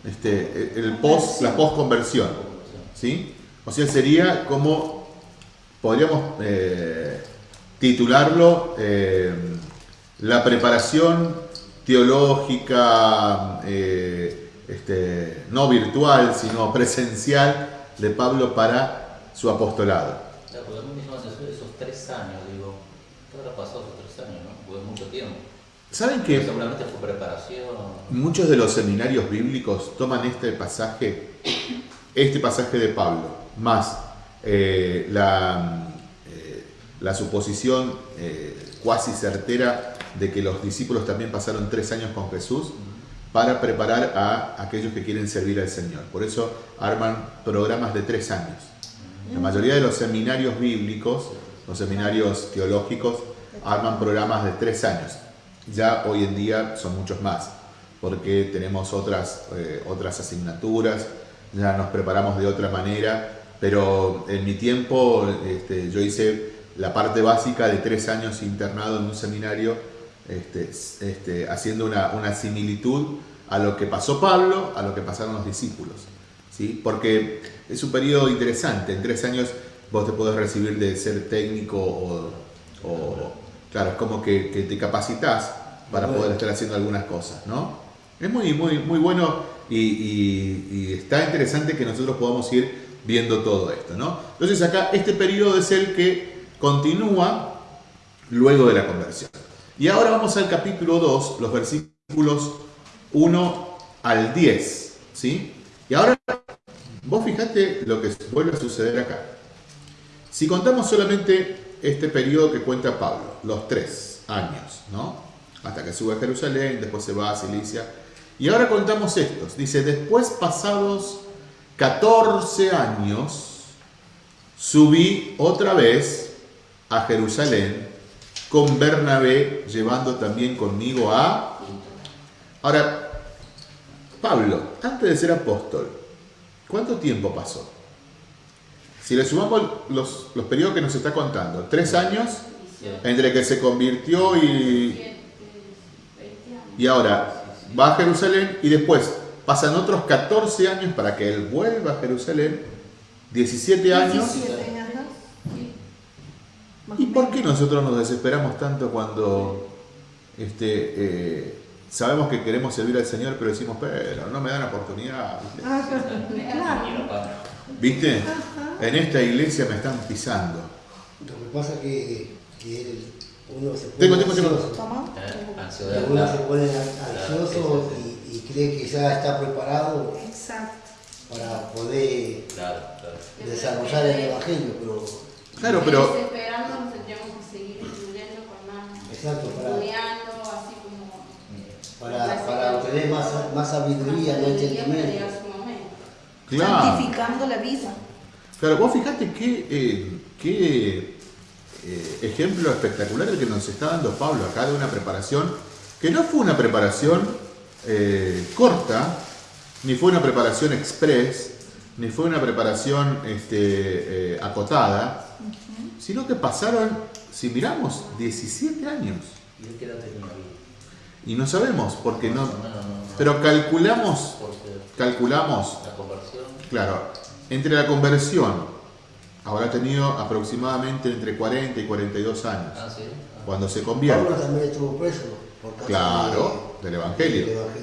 este, el post, la post conversión. ¿sí? O sea, sería como, podríamos eh, titularlo, eh, la preparación teológica, eh, este, no virtual, sino presencial de Pablo para su apostolado. Ya, porque atención esos tres años, digo, ¿qué habrá pasado esos tres años, no? Porque es mucho tiempo. ¿Saben que seguramente fue preparación. muchos de los seminarios bíblicos toman este pasaje, este pasaje de Pablo, más eh, la, eh, la suposición eh, cuasi certera de que los discípulos también pasaron tres años con Jesús para preparar a aquellos que quieren servir al Señor. Por eso arman programas de tres años. La mayoría de los seminarios bíblicos, los seminarios teológicos, arman programas de tres años. Ya hoy en día son muchos más, porque tenemos otras, otras asignaturas, ya nos preparamos de otra manera, pero en mi tiempo este, yo hice la parte básica de tres años internado en un seminario, este, este, haciendo una, una similitud a lo que pasó Pablo, a lo que pasaron los discípulos. ¿sí? Porque es un periodo interesante, en tres años vos te podés recibir de ser técnico o, o- claro, es como que, que te capacitas para Bueno. poder estar haciendo algunas cosas, ¿no? Es muy, muy, muy bueno y, y- y está interesante que nosotros podamos ir viendo todo esto, ¿no? Entonces acá este periodo es el que continúa luego de la conversión. Y ahora vamos al capítulo 2, los versículos 1 al 10, ¿sí? Y ahora vos fijate lo que vuelve a suceder acá. Si contamos solamente este periodo que cuenta Pablo, los tres años, ¿no? Hasta que sube a Jerusalén, después se va a Cilicia. Y ahora contamos estos. Dice, después pasados 14 años, subí otra vez a Jerusalén con Bernabé, llevando también conmigo a... Ahora, Pablo, antes de ser apóstol, ¿cuánto tiempo pasó? Si le sumamos los, los periodos que nos está contando, tres años entre que se convirtió y, y ahora va a Jerusalén y después pasan otros 14 años para que él vuelva a Jerusalén, 17 años. 17, ajá. Sí. Más ¿Y por qué nosotros nos desesperamos tanto cuando este, eh, sabemos que queremos servir al Señor, pero decimos, pero no me dan oportunidad? ¿viste? Ajá, claro. ¿Viste? En esta iglesia me están pisando. Lo que pasa que, que él- uno se pone Tengo, tengo, tengo. ansioso. Eh, ansiedad. Uno se pone ansioso y cree que ya está preparado Exacto. para poder Claro, claro. desarrollar el evangelio, pero Claro, pero Desesperando nos tendríamos que seguir estudiando con más. Exacto, para- Estudiando, así como. para, para obtener más, más sabiduría, más entendimiento. claro, Santificando la vida. claro, vos fijate qué, eh, qué eh, ejemplo espectacular el que nos está dando Pablo acá de una preparación que no fue una preparación eh, corta, ni fue una preparación express, ni fue una preparación este, eh, acotada, sino que pasaron, si miramos, 17 años. ¿Y él qué edad tenía ahí? Y no sabemos, porque no... No, no. Pero calculamos, Porque calculamos, la conversión. claro, entre la conversión, habrá tenido aproximadamente entre 40 y 42 años, Ah, sí. Ah. cuando se Pablo convierte. también estuvo preso por causa Claro, de- del Evangelio. del Evangelio.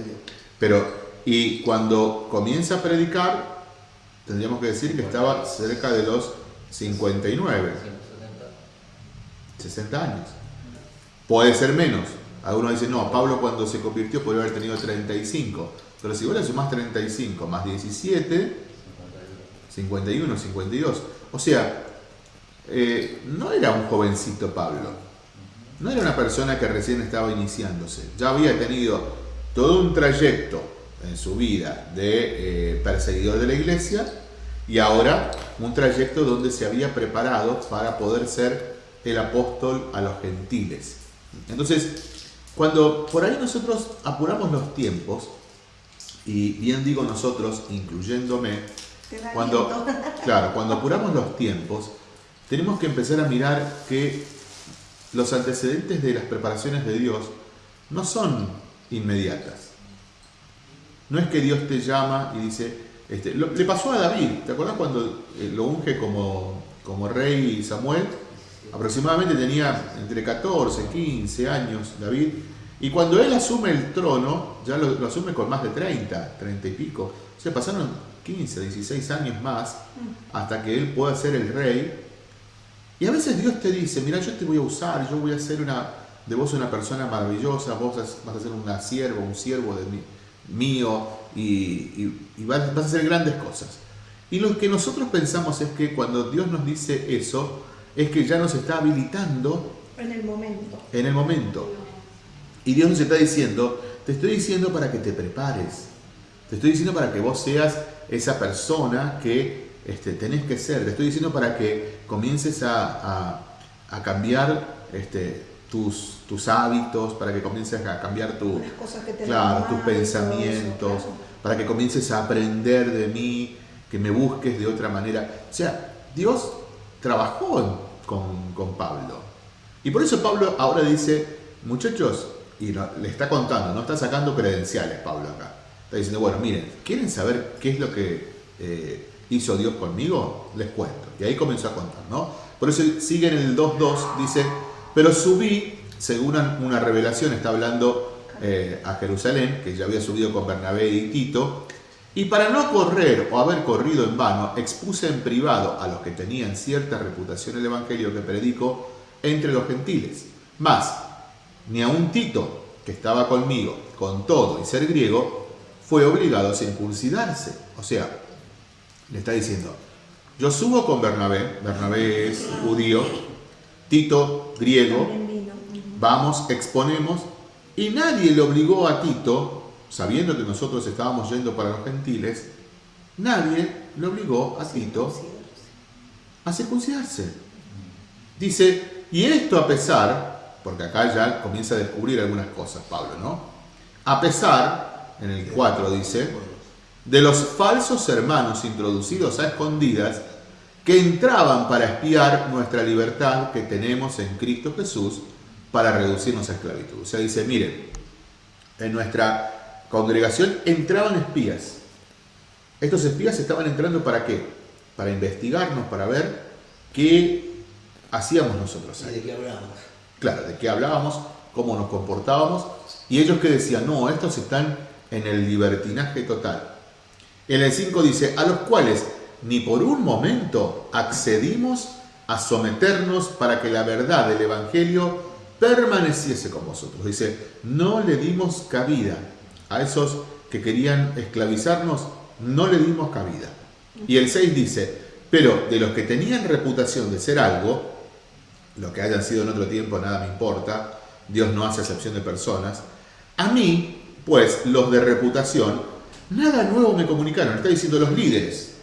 Pero, y cuando comienza a predicar, tendríamos que decir que estaba cerca de los 59, 170. 60 años. Puede ser menos. Algunos dicen, no, Pablo cuando se convirtió podría haber tenido 35. Pero si vos le sumás 35 más 17, 51, 52. O sea, eh, no era un jovencito Pablo. No era una persona que recién estaba iniciándose. Ya había tenido todo un trayecto en su vida de eh, perseguidor de la iglesia y ahora un trayecto donde se había preparado para poder ser el apóstol a los gentiles. Entonces, cuando por ahí nosotros apuramos los tiempos, y bien digo nosotros, incluyéndome, cuando, claro, cuando apuramos los tiempos, tenemos que empezar a mirar que los antecedentes de las preparaciones de Dios no son inmediatas. No es que Dios te llama y dice, este, le pasó a David, ¿te acuerdas cuando eh, lo unge como, como rey Samuel? Aproximadamente tenía entre 14, 15 años David, y cuando él asume el trono, ya lo, asume con más de 30, 30 y pico. O sea, pasaron 15, 16 años más hasta que él pueda ser el rey. Y a veces Dios te dice, mira, yo te voy a usar, yo voy a ser una, de vos una persona maravillosa, vos vas a ser una sierva, un siervo de mí, mío, y, vas, vas a hacer grandes cosas. Y lo que nosotros pensamos es que cuando Dios nos dice eso, es que ya nos está habilitando en el momento. En el momento. Y Dios nos está diciendo, te estoy diciendo para que te prepares. Te estoy diciendo para que vos seas esa persona que este, tenés que ser. Te estoy diciendo para que comiences a, cambiar este, tus, tus, hábitos, para que comiences a cambiar tu, claro, tus pensamientos, para que comiences a aprender de mí, que me busques de otra manera. O sea, Dios trabajó con, con Pablo. Y por eso Pablo ahora dice, muchachos, y le está contando, no está sacando credenciales Pablo acá. Está diciendo, bueno, miren, ¿quieren saber qué es lo que eh, hizo Dios conmigo? Les cuento. Y ahí comenzó a contar, ¿no? Por eso sigue en el 2.2, dice, pero subí, según una revelación, está hablando eh, a Jerusalén, que ya había subido con Bernabé y Tito, y para no correr o haber corrido en vano, expuse en privado a los que tenían cierta reputación el Evangelio que predico entre los gentiles. Más, ni a un Tito, que estaba conmigo, con todo y ser griego, fue obligado a circuncidarse. O sea, le está diciendo, yo subo con Bernabé, Bernabé es judío, Tito griego, vamos, exponemos, y nadie le obligó a Tito sabiendo que nosotros estábamos yendo para los gentiles, nadie le obligó a Tito a circuncidarse. Dice, y esto a pesar, porque acá ya comienza a descubrir algunas cosas Pablo, ¿no? A pesar, en el 4 dice, de los falsos hermanos introducidos a escondidas que entraban para espiar nuestra libertad que tenemos en Cristo Jesús para reducirnos a esclavitud. O sea, dice, miren, en nuestra congregación entraban espías. Estos espías estaban entrando para qué? Para investigarnos, para ver qué hacíamos nosotros ahí. ¿De qué hablábamos? Claro, de qué hablábamos, cómo nos comportábamos. Y ellos que decían, no, estos están en el libertinaje total. En el 5 dice, a los cuales ni por un momento accedimos a someternos para que la verdad del Evangelio permaneciese con vosotros. Dice, no le dimos cabida a esos que querían esclavizarnos, no le dimos cabida. Y el 6 dice, pero de los que tenían reputación de ser algo, lo que hayan sido en otro tiempo nada me importa, Dios no hace excepción de personas, a mí, pues los de reputación, nada nuevo me comunicaron, está diciendo los líderes,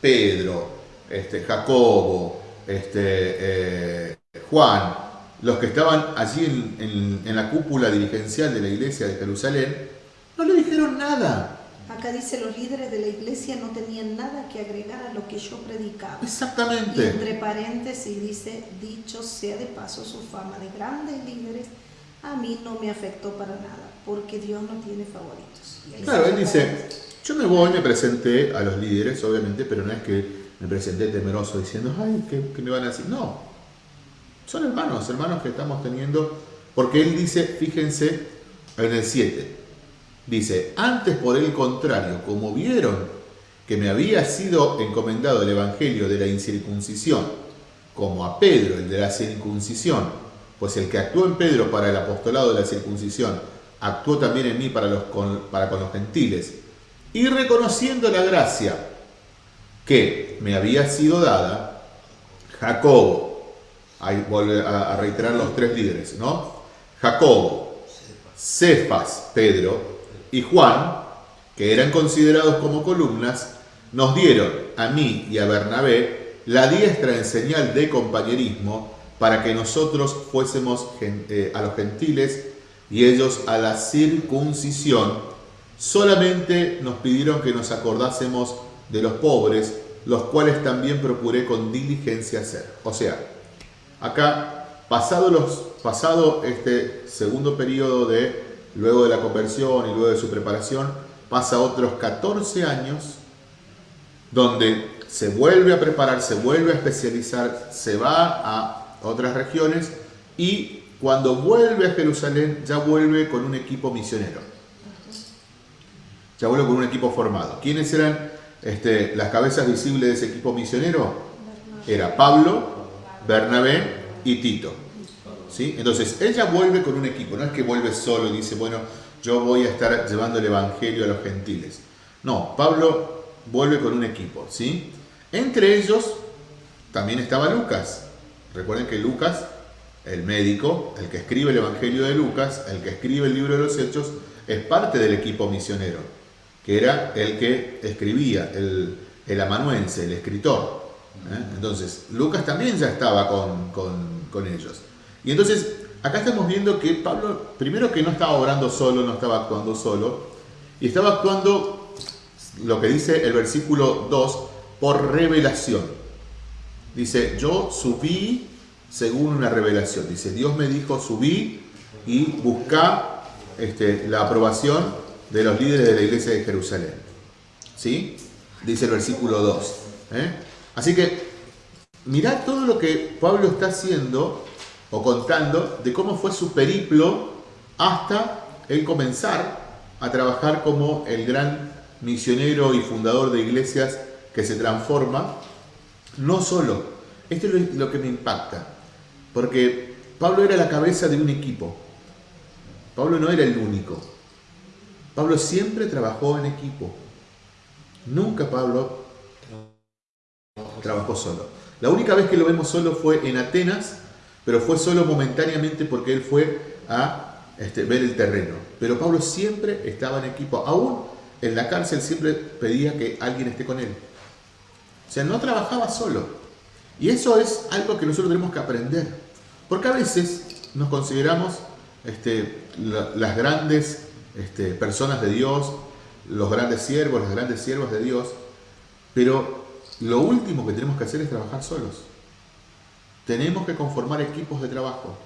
Pedro, este, Jacobo, este, eh, Juan, los que estaban allí en la cúpula dirigencial de la iglesia de Jerusalén, no le dijeron nada. Acá dice, los líderes de la iglesia no tenían nada que agregar a lo que yo predicaba. Exactamente. Y entre paréntesis dice, dicho sea de paso, su fama de grandes líderes a mí no me afectó para nada, porque Dios no tiene favoritos. Claro, él dice, yo me voy, me presenté a los líderes, obviamente, pero no es que me presenté temeroso diciendo, ay, ¿qué, me van a decir? No, son hermanos, hermanos que estamos teniendo, porque él dice, fíjense, en el 7, Dice, antes por el contrario, como vieron que me había sido encomendado el Evangelio de la incircuncisión, como a Pedro el de la circuncisión, pues el que actuó en Pedro para el apostolado de la circuncisión, actuó también en mí para, los, para con los gentiles. Y reconociendo la gracia que me había sido dada, Jacobo, ahí vuelve a, reiterar los tres líderes, ¿no? Jacobo, Cefas, Pedro y Juan, que eran considerados como columnas, nos dieron a mí y a Bernabé la diestra en señal de compañerismo para que nosotros fuésemos eh, a los gentiles y ellos a la circuncisión. Solamente nos pidieron que nos acordásemos de los pobres, los cuales también procuré con diligencia hacer. O sea, acá, pasado, este segundo periodo de, luego de la conversión y luego de su preparación, pasa otros 14 años donde se vuelve a preparar, se vuelve a especializar, se va a otras regiones y cuando vuelve a Jerusalén ya vuelve con un equipo misionero. Ya vuelve con un equipo formado. ¿Quiénes eran este, las cabezas visibles de ese equipo misionero? Era Pablo, Bernabé y Tito. ¿Sí? Entonces, ella vuelve con un equipo, no es que vuelve solo y dice, bueno, yo voy a estar llevando el Evangelio a los gentiles. No, Pablo vuelve con un equipo, ¿sí? Entre ellos también estaba Lucas. Recuerden que Lucas, el médico, el que escribe el Evangelio de Lucas, el que escribe el libro de los Hechos, es parte del equipo misionero, que era el que escribía, el, el amanuense, el escritor. ¿eh? Entonces, Lucas también ya estaba con, con ellos. Y entonces, acá estamos viendo que Pablo, primero que no estaba orando solo, no estaba actuando solo, y estaba actuando lo que dice el versículo 2, por revelación. Dice, yo subí según una revelación. Dice, Dios me dijo, subí y busca este, la aprobación de los líderes de la iglesia de Jerusalén. ¿Sí? Dice el versículo 2. ¿eh? Así que, mirad todo lo que Pablo está haciendo o contando de cómo fue su periplo hasta el comenzar a trabajar como el gran misionero y fundador de iglesias que se transforma, no solo, esto es lo que me impacta, porque Pablo era la cabeza de un equipo, Pablo no era el único, Pablo siempre trabajó en equipo, nunca Pablo trabajó solo. La única vez que lo vemos solo fue en Atenas, pero fue solo momentáneamente porque él fue a este, ver el terreno. Pero Pablo siempre estaba en equipo, aún en la cárcel siempre pedía que alguien esté con él. O sea, no trabajaba solo. Y eso es algo que nosotros tenemos que aprender. Porque a veces nos consideramos este, las grandes este, personas de Dios, los grandes siervos, las grandes siervas de Dios, pero lo último que tenemos que hacer es trabajar solos. Tenemos que conformar equipos de trabajo.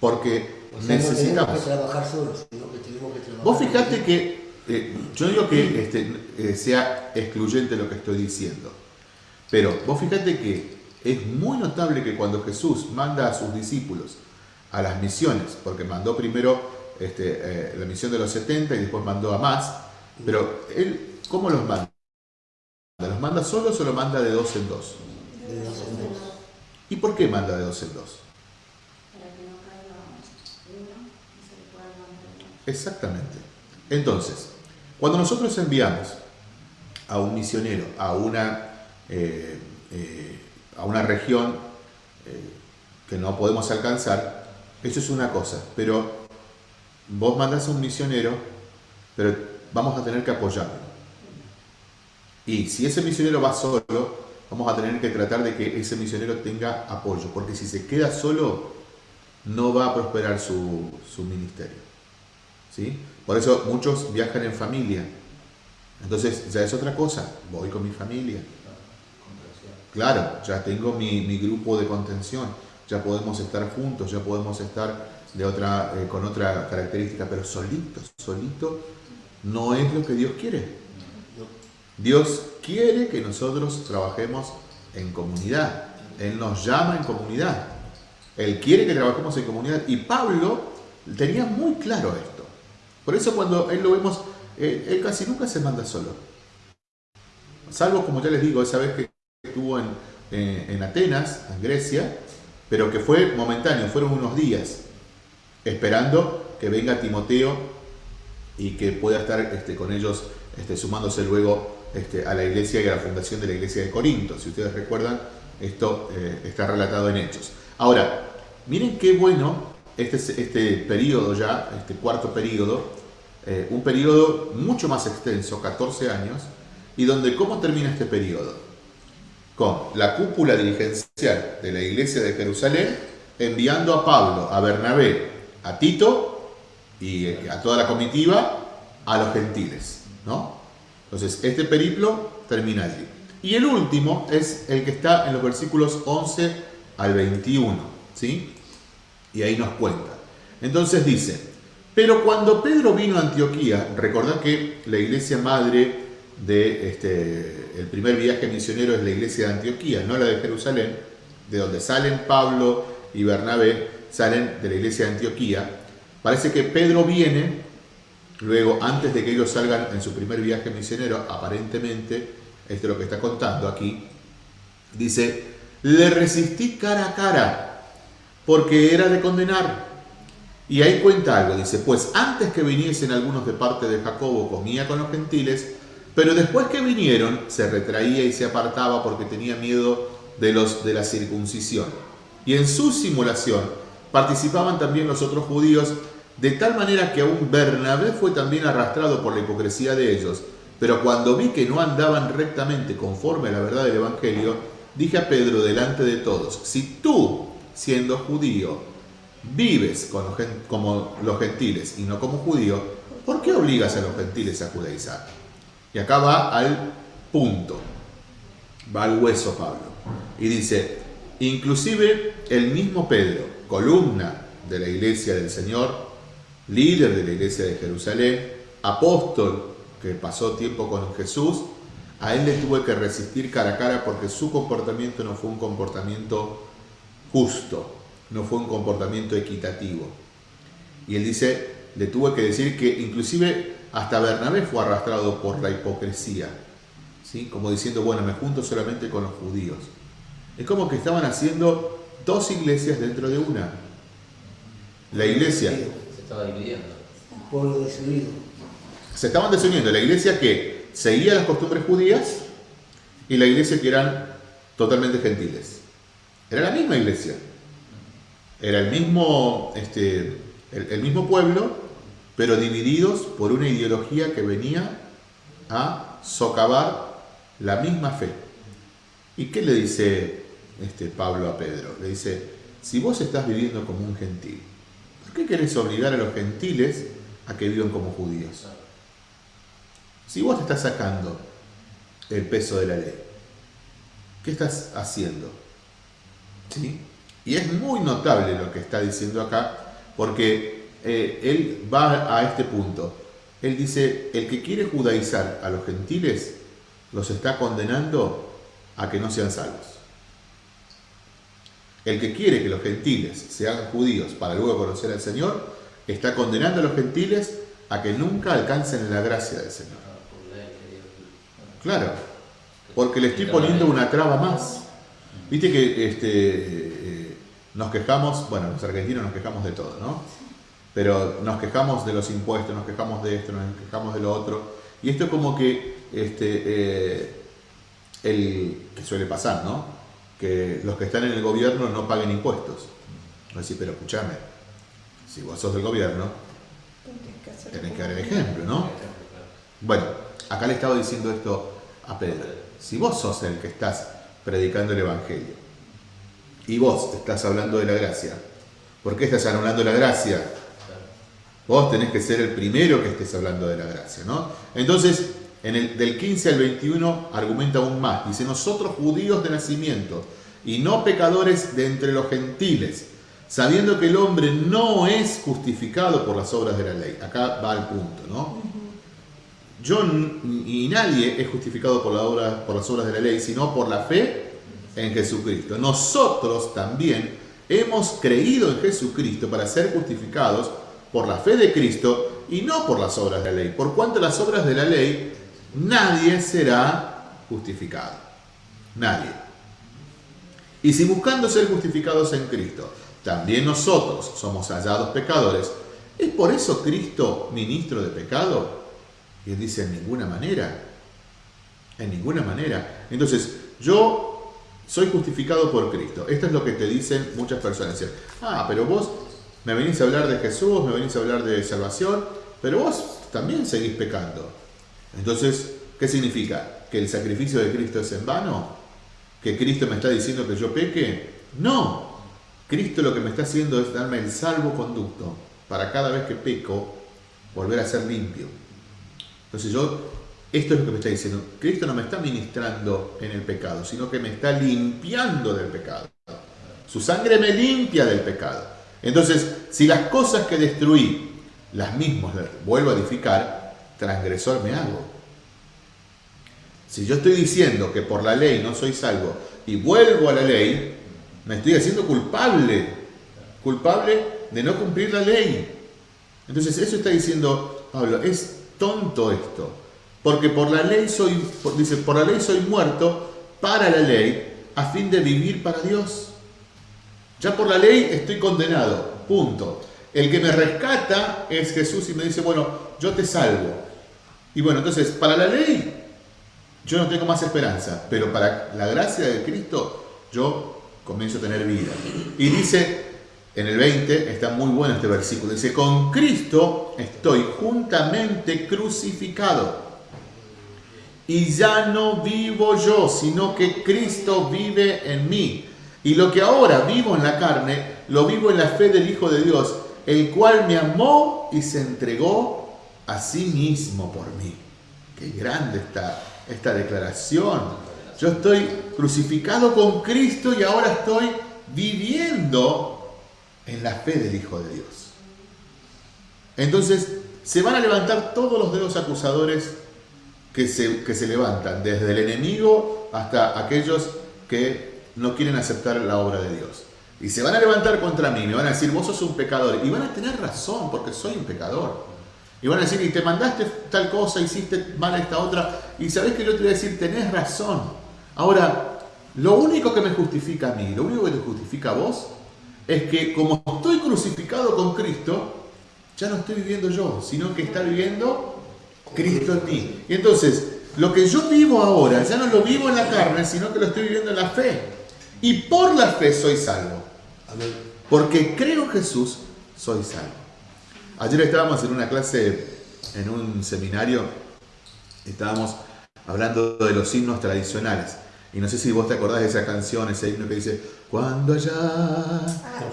Porque necesitamos. que trabajar solos, sino que tenemos que trabajar. Vos fijate que, eh, yo no digo que este, eh, sea excluyente lo que estoy diciendo, pero vos fíjate que es muy notable que cuando Jesús manda a sus discípulos a las misiones, porque mandó primero este, eh, la misión de los 70 y después mandó a más, pero él, ¿cómo los manda? ¿Los manda solos o los manda de dos en dos? De dos en dos. ¿Y por qué manda de dos en dos? Para que no caiga uno y se pueda levantar. Exactamente. Entonces, cuando nosotros enviamos a un misionero a una, eh, eh, a una región que no podemos alcanzar, eso es una cosa, pero vos mandás a un misionero, pero vamos a tener que apoyarlo. Y si ese misionero va solo, vamos a tener que tratar de que ese misionero tenga apoyo, porque si se queda solo, no va a prosperar su, su ministerio. ¿sí? Por eso muchos viajan en familia. Entonces ya es otra cosa, voy con mi familia. Claro, ya tengo mi, mi grupo de contención, ya podemos estar juntos, ya podemos estar de otra, eh, con otra característica, pero solito, solito no es lo que Dios quiere. Dios quiere que nosotros trabajemos en comunidad. Él nos llama en comunidad. Él quiere que trabajemos en comunidad. Y Pablo tenía muy claro esto. Por eso cuando él lo vemos, él casi nunca se manda solo. Salvo, como ya les digo, esa vez que estuvo en, eh, en Atenas, en Grecia, pero que fue momentáneo, fueron unos días, esperando que venga Timoteo y que pueda estar este, con ellos este, sumándose luego este, a la iglesia y a la fundación de la iglesia de Corinto. Si ustedes recuerdan, esto eh, está relatado en Hechos. Ahora, miren qué bueno este, este periodo ya, este cuarto periodo, eh, un periodo mucho más extenso, 14 años, y donde ¿cómo termina este periodo? Con la cúpula dirigencial de la iglesia de Jerusalén enviando a Pablo, a Bernabé, a Tito y eh, a toda la comitiva a los gentiles. ¿no? Entonces, este periplo termina allí. Y el último es el que está en los versículos 11 al 21. ¿sí? Y ahí nos cuenta. Entonces dice, pero cuando Pedro vino a Antioquía, recordad que la iglesia madre de este, el primer viaje misionero es la iglesia de Antioquía, no la de Jerusalén, de donde salen Pablo y Bernabé, salen de la iglesia de Antioquía. Parece que Pedro viene, luego antes de que ellos salgan en su primer viaje misionero, aparentemente, esto es lo que está contando aquí, dice, le resistí cara a cara, porque era de condenar. Y ahí cuenta algo, dice, pues antes que viniesen algunos de parte de Jacobo, comía con los gentiles, pero después que vinieron, se retraía y se apartaba porque tenía miedo de los de la circuncisión. Y en su simulación participaban también los otros judíos, de tal manera que aún Bernabé fue también arrastrado por la hipocresía de ellos. Pero cuando vi que no andaban rectamente conforme a la verdad del Evangelio, dije a Pedro delante de todos, si tú, siendo judío, vives como los gentiles y no como judío, ¿por qué obligas a los gentiles a judaizar? Y acá va al punto, va al hueso Pablo. Y dice, inclusive el mismo Pedro, columna de la iglesia del Señor, líder de la iglesia de Jerusalén, apóstol que pasó tiempo con Jesús, a él le tuve que resistir cara a cara porque su comportamiento no fue un comportamiento justo, no fue un comportamiento equitativo. Y él dice, le tuve que decir que inclusive hasta Bernabé fue arrastrado por la hipocresía, ¿sí? como diciendo, bueno, me junto solamente con los judíos. Es como que estaban haciendo dos iglesias dentro de una. La iglesia... Se estaba dividiendo. Pueblo desunido. Se estaban desuniendo. La iglesia que seguía las costumbres judías y la iglesia que eran totalmente gentiles. Era la misma iglesia. Era el mismo, este, el mismo pueblo, pero divididos por una ideología que venía a socavar la misma fe. ¿Y qué le dice este Pablo a Pedro? Le dice, si vos estás viviendo como un gentil, ¿por qué querés obligar a los gentiles a que vivan como judíos? Si vos te estás sacando el peso de la ley, ¿qué estás haciendo? ¿Sí? Y es muy notable lo que está diciendo acá, porque eh, él va a este punto. Él dice, el que quiere judaizar a los gentiles, los está condenando a que no sean salvos. El que quiere que los gentiles sean judíos para luego conocer al Señor, está condenando a los gentiles a que nunca alcancen la gracia del Señor. Claro, porque le estoy poniendo una traba más. Viste que este, eh, nos quejamos, bueno, los argentinos nos quejamos de todo, ¿no? pero nos quejamos de los impuestos, nos quejamos de esto, nos quejamos de lo otro, y esto es como que, este, eh, el, que suele pasar, ¿no? Que los que están en el gobierno no paguen impuestos. Decir, pero escúchame, si vos sos del gobierno, tenés que dar el ejemplo, ¿no? Bueno, acá le estaba diciendo esto a Pedro. Si vos sos el que estás predicando el Evangelio y vos estás hablando de la gracia, ¿por qué estás anulando la gracia? Vos tenés que ser el primero que estés hablando de la gracia, ¿no? Entonces, en el, del 15 al 21 argumenta aún más. Dice, nosotros judíos de nacimiento y no pecadores de entre los gentiles, sabiendo que el hombre no es justificado por las obras de la ley. Acá va al punto, ¿no? Yo y nadie es justificado por, la obra, por las obras de la ley, sino por la fe en Jesucristo. Nosotros también hemos creído en Jesucristo para ser justificados por la fe de Cristo y no por las obras de la ley. Por cuanto las obras de la ley, nadie será justificado. Nadie. Y si buscando ser justificados en Cristo, también nosotros somos hallados pecadores, ¿es por eso Cristo ministro de pecado? Y él dice, en ninguna manera. En ninguna manera. Entonces, yo soy justificado por Cristo. Esto es lo que te dicen muchas personas. Dicen, ah, pero vos me venís a hablar de Jesús, me venís a hablar de salvación, pero vos también seguís pecando. Entonces, ¿qué significa? ¿Que el sacrificio de Cristo es en vano? ¿Que Cristo me está diciendo que yo peque? No. Cristo lo que me está haciendo es darme el salvoconducto para cada vez que peco volver a ser limpio. Entonces yo, esto es lo que me está diciendo. Cristo no me está ministrando en el pecado, sino que me está limpiando del pecado. Su sangre me limpia del pecado. Entonces, si las cosas que destruí, las mismas vuelvo a edificar, transgresor me hago. Si yo estoy diciendo que por la ley no soy salvo y vuelvo a la ley, me estoy haciendo culpable, culpable de no cumplir la ley. Entonces eso está diciendo Pablo, es tonto esto, porque por la ley soy, dice, por la ley soy muerto para la ley a fin de vivir para Dios. Ya por la ley estoy condenado, punto. El que me rescata es Jesús y me dice, bueno, yo te salvo. Y bueno, entonces, para la ley yo no tengo más esperanza, pero para la gracia de Cristo yo comienzo a tener vida. Y dice, en el 20, está muy bueno este versículo, dice, con Cristo estoy juntamente crucificado. Y ya no vivo yo, sino que Cristo vive en mí. Y lo que ahora vivo en la carne, lo vivo en la fe del Hijo de Dios, el cual me amó y se entregó a sí mismo por mí. Qué grande está esta declaración. Yo estoy crucificado con Cristo y ahora estoy viviendo en la fe del Hijo de Dios. Entonces, se van a levantar todos los dedos acusadores que se, que se levantan, desde el enemigo hasta aquellos que no quieren aceptar la obra de Dios. Y se van a levantar contra mí, me van a decir, vos sos un pecador. Y van a tener razón, porque soy un pecador. Y van a decir, y te mandaste tal cosa, hiciste mal esta otra. Y sabés que yo te voy a decir, tenés razón. Ahora, lo único que me justifica a mí, lo único que te justifica a vos, es que como estoy crucificado con Cristo, ya no estoy viviendo yo, sino que está viviendo Cristo en mí. Y entonces, lo que yo vivo ahora, ya no lo vivo en la carne, sino que lo estoy viviendo en la fe. Y por la fe soy salvo. Porque creo en Jesús, soy salvo. Ayer estábamos en una clase, en un seminario, estábamos hablando de los himnos tradicionales. Y no sé si vos te acordás de esa canción, ese himno que dice, cuando allá Ah,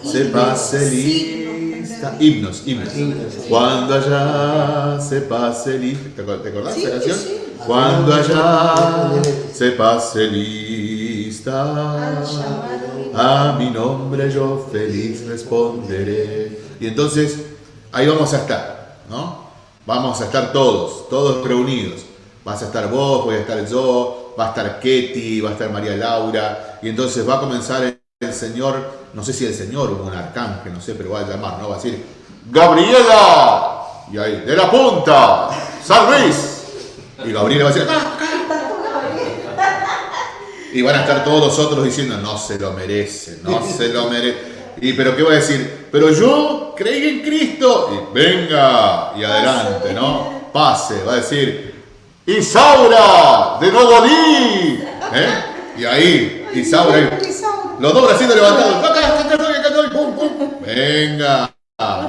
se himnos, pase lista. Himnos, himnos. Himnos. Cuando allá se pase lista. ¿Te acor- te acordás de Sí, esa canción? sí. Cuando allá se pase lista. A mi nombre yo feliz responderé. Y entonces ahí vamos a estar, ¿no? Vamos a estar todos, todos reunidos. Vas a estar vos, voy a estar yo, va a estar Ketty, va a estar María Laura. Y entonces va a comenzar el, Señor, no sé si el Señor o un arcángel, no sé, pero va a llamar, ¿no? Va a decir, Gabriela. Y ahí, de la punta, San Luis. Y Gabriela va a decir, "Ah, y van a estar todos los otros diciendo, no se lo merece, no se lo merece. Y pero qué va a decir, pero yo creí en Cristo. Y venga, y adelante, ¿no? Pase, va a decir, Isaura, de Nodolí. ¿Eh? Y ahí, Isaura, los dos bracitos levantados. Venga,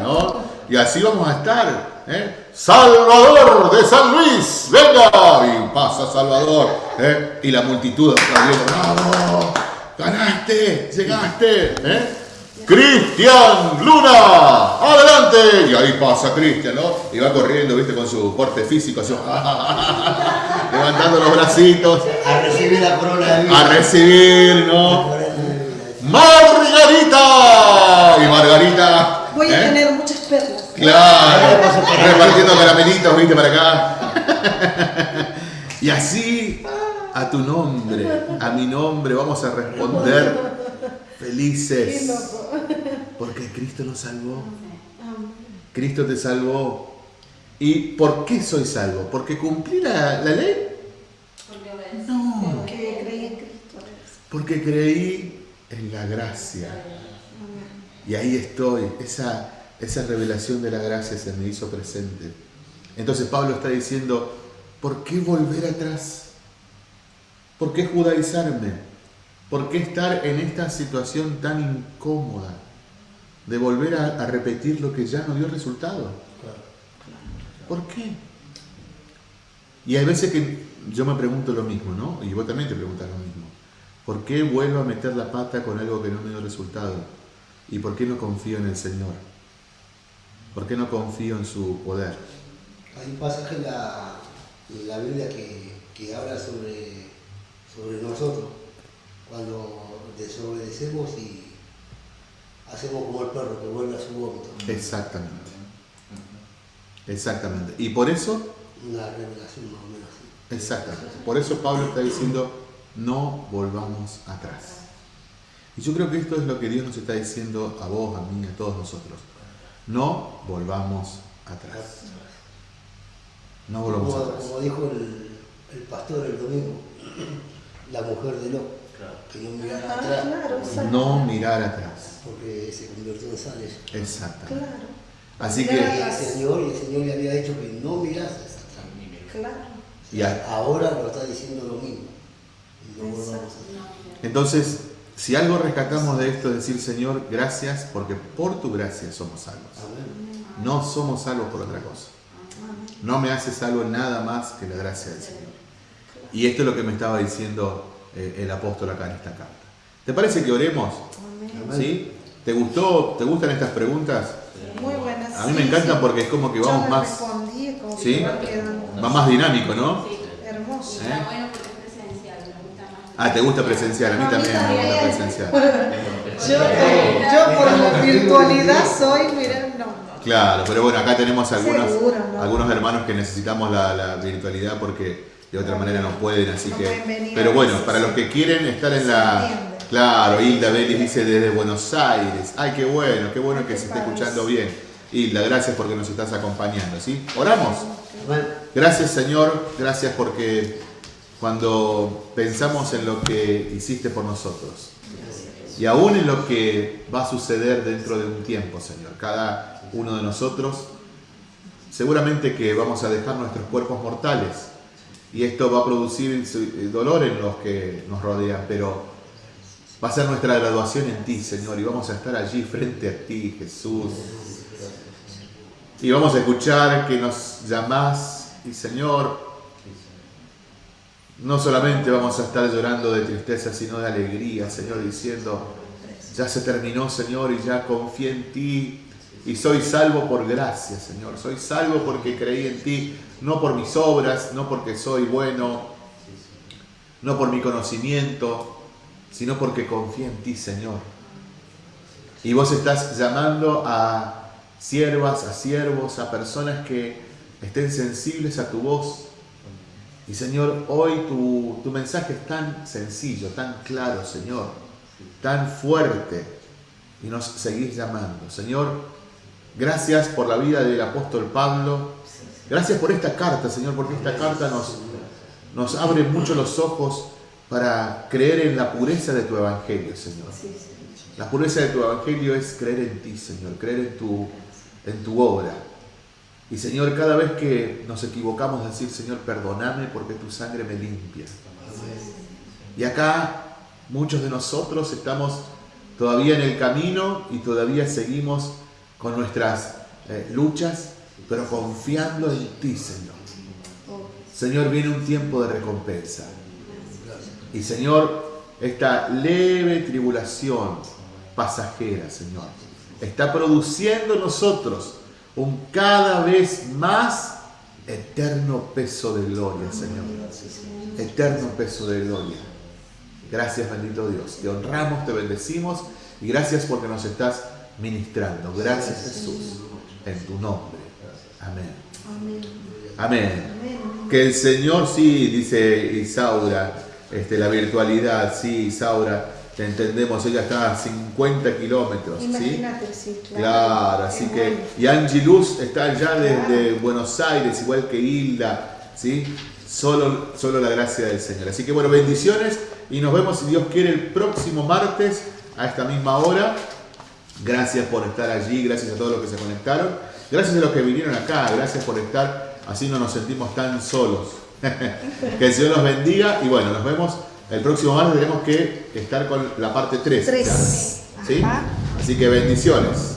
¿no? Y así vamos a estar. ¿eh? Salvador de San Luis, venga. Y pasa Salvador. ¿eh? Y la multitud aplaudiendo. ¡Ganaste! ¡Llegaste! ¿eh? Cristian Luna, adelante. Y ahí pasa Cristian, ¿no? Y va corriendo, viste, con su porte físico, así, <laughs> levantando los bracitos A recibir la corona de vida. a recibir, ¿no? Margarita. Y Margarita. Voy a ¿eh? tener muchas perlas. Claro, repartiendo caramelitos, viste, para acá. <laughs> Y así, a tu nombre, a mi nombre, vamos a responder Qué felices. Porque Cristo nos salvó. Cristo te salvó. ¿Y por qué soy salvo? ¿Porque cumplí la, la ley? Porque. No. Que creí en Cristo. Porque creí en la gracia. Y ahí estoy, esa, esa revelación de la gracia se me hizo presente. Entonces Pablo está diciendo, ¿por qué volver atrás? ¿Por qué judaizarme? ¿Por qué estar en esta situación tan incómoda de volver a, a repetir lo que ya no dio resultado? ¿Por qué? Y hay veces que yo me pregunto lo mismo, ¿no? Y vos también te preguntas lo mismo. ¿Por qué vuelvo a meter la pata con algo que no me dio resultado? ¿Y por qué no confío en el Señor? ¿Por qué no confío en su poder? Hay un pasaje en la, en la Biblia que, que habla sobre, sobre nosotros, cuando desobedecemos y hacemos como el perro que vuelve a su vómito. Exactamente. Exactamente. Y por eso, Una revelación más o menos así. exactamente. Por eso Pablo está diciendo, no volvamos atrás. Y yo creo que esto es lo que Dios nos está diciendo a vos, a mí, a todos nosotros. No volvamos atrás. No volvamos Como, atrás. como dijo el, el pastor el domingo, <clears throat> la mujer de Lot, Claro. que no mirara Ah, atrás. No mirar atrás. Porque se convirtió en sal ella. Exactamente. Claro, Así Y que, el Señor, y el Señor le había dicho que no mirases atrás. claro. y a- Ahora lo está diciendo lo mismo. No entonces, si algo rescatamos de esto es decir, Señor, gracias, porque por tu gracia somos salvos. Amén. No somos salvos por otra cosa. No me hace salvo nada más que la gracia del Señor. Y esto es lo que me estaba diciendo eh, el apóstol acá en esta carta. ¿Te parece que oremos? Amén. ¿Sí? ¿Te gustó? ¿Te gustan estas preguntas? Muy buenas. A mí me encantan sí. porque es como que Yo vamos me más, respondí como ¿Sí? que va más dinámico, ¿no? Sí, hermoso. ¿Eh? está bueno porque es presencial, me gusta más. Ah, ¿te gusta presencial? A mí también me gusta presencial. Yo, yo por la virtualidad soy, mira, no. Claro, pero bueno, acá tenemos algunos, Seguro, ¿no? algunos hermanos que necesitamos la, la virtualidad porque de otra manera no pueden, así No que... pueden venir Pero bueno, para los que quieren estar en la... Claro, Hilda Belis dice desde Buenos Aires. Ay, qué bueno, qué bueno que se esté escuchando bien. Hilda, gracias porque nos estás acompañando, ¿sí? Oramos. Gracias Señor, gracias porque cuando pensamos en lo que hiciste por nosotros y aún en lo que va a suceder dentro de un tiempo, Señor, cada uno de nosotros, seguramente que vamos a dejar nuestros cuerpos mortales y esto va a producir dolor en los que nos rodean, pero va a ser nuestra graduación en ti, Señor, y vamos a estar allí frente a ti, Jesús. Y vamos a escuchar que nos llamás y Señor, no solamente vamos a estar llorando de tristeza, sino de alegría, Señor, diciendo, ya se terminó, Señor, y ya confié en ti y soy salvo por gracia, Señor. Soy salvo porque creí en ti, no por mis obras, no porque soy bueno, no por mi conocimiento, sino porque confié en ti, Señor. Y vos estás llamando a siervas, a siervos, a personas que estén sensibles a tu voz. Y Señor, hoy tu, tu mensaje es tan sencillo, tan claro, Señor, tan fuerte. Y nos seguís llamando. Señor, gracias por la vida del apóstol Pablo. Gracias por esta carta, Señor, porque esta carta nos, nos abre mucho los ojos para creer en la pureza de tu evangelio, Señor. La pureza de tu evangelio es creer en ti, Señor, creer en tu, en tu obra. Y Señor, cada vez que nos equivocamos, decir, Señor, perdóname porque tu sangre me limpia. Y acá muchos de nosotros estamos todavía en el camino y todavía seguimos con nuestras eh, luchas, pero confiando en ti, Señor. Señor, viene un tiempo de recompensa. Y Señor, esta leve tribulación pasajera, Señor, está produciendo en nosotros un cada vez más eterno peso de gloria, Señor. Eterno peso de gloria. Gracias, bendito Dios. Te honramos, te bendecimos y gracias porque nos estás ministrando. Gracias, Jesús, en tu nombre. Amén. Amén. Amén. Que el Señor, sí, dice Isaura, este, la virtualidad, sí, Isaura, te entendemos, ella está a 50 kilómetros, ¿sí? Imagínate, sí, claro. Claro, Qué así que, y Angie Luz está allá desde Claro. Buenos Aires, igual que Hilda, ¿sí? Solo, solo la gracia del Señor. Así que bueno, bendiciones y nos vemos si Dios quiere el próximo martes a esta misma hora. Gracias por estar allí, gracias a todos los que se conectaron. Gracias a los que vinieron acá, gracias por estar, así no nos sentimos tan solos. <laughs> que el Señor los bendiga y bueno, nos vemos el próximo martes. Tenemos que estar con la parte 3. Tres. ¿sí? Ajá. Así que bendiciones.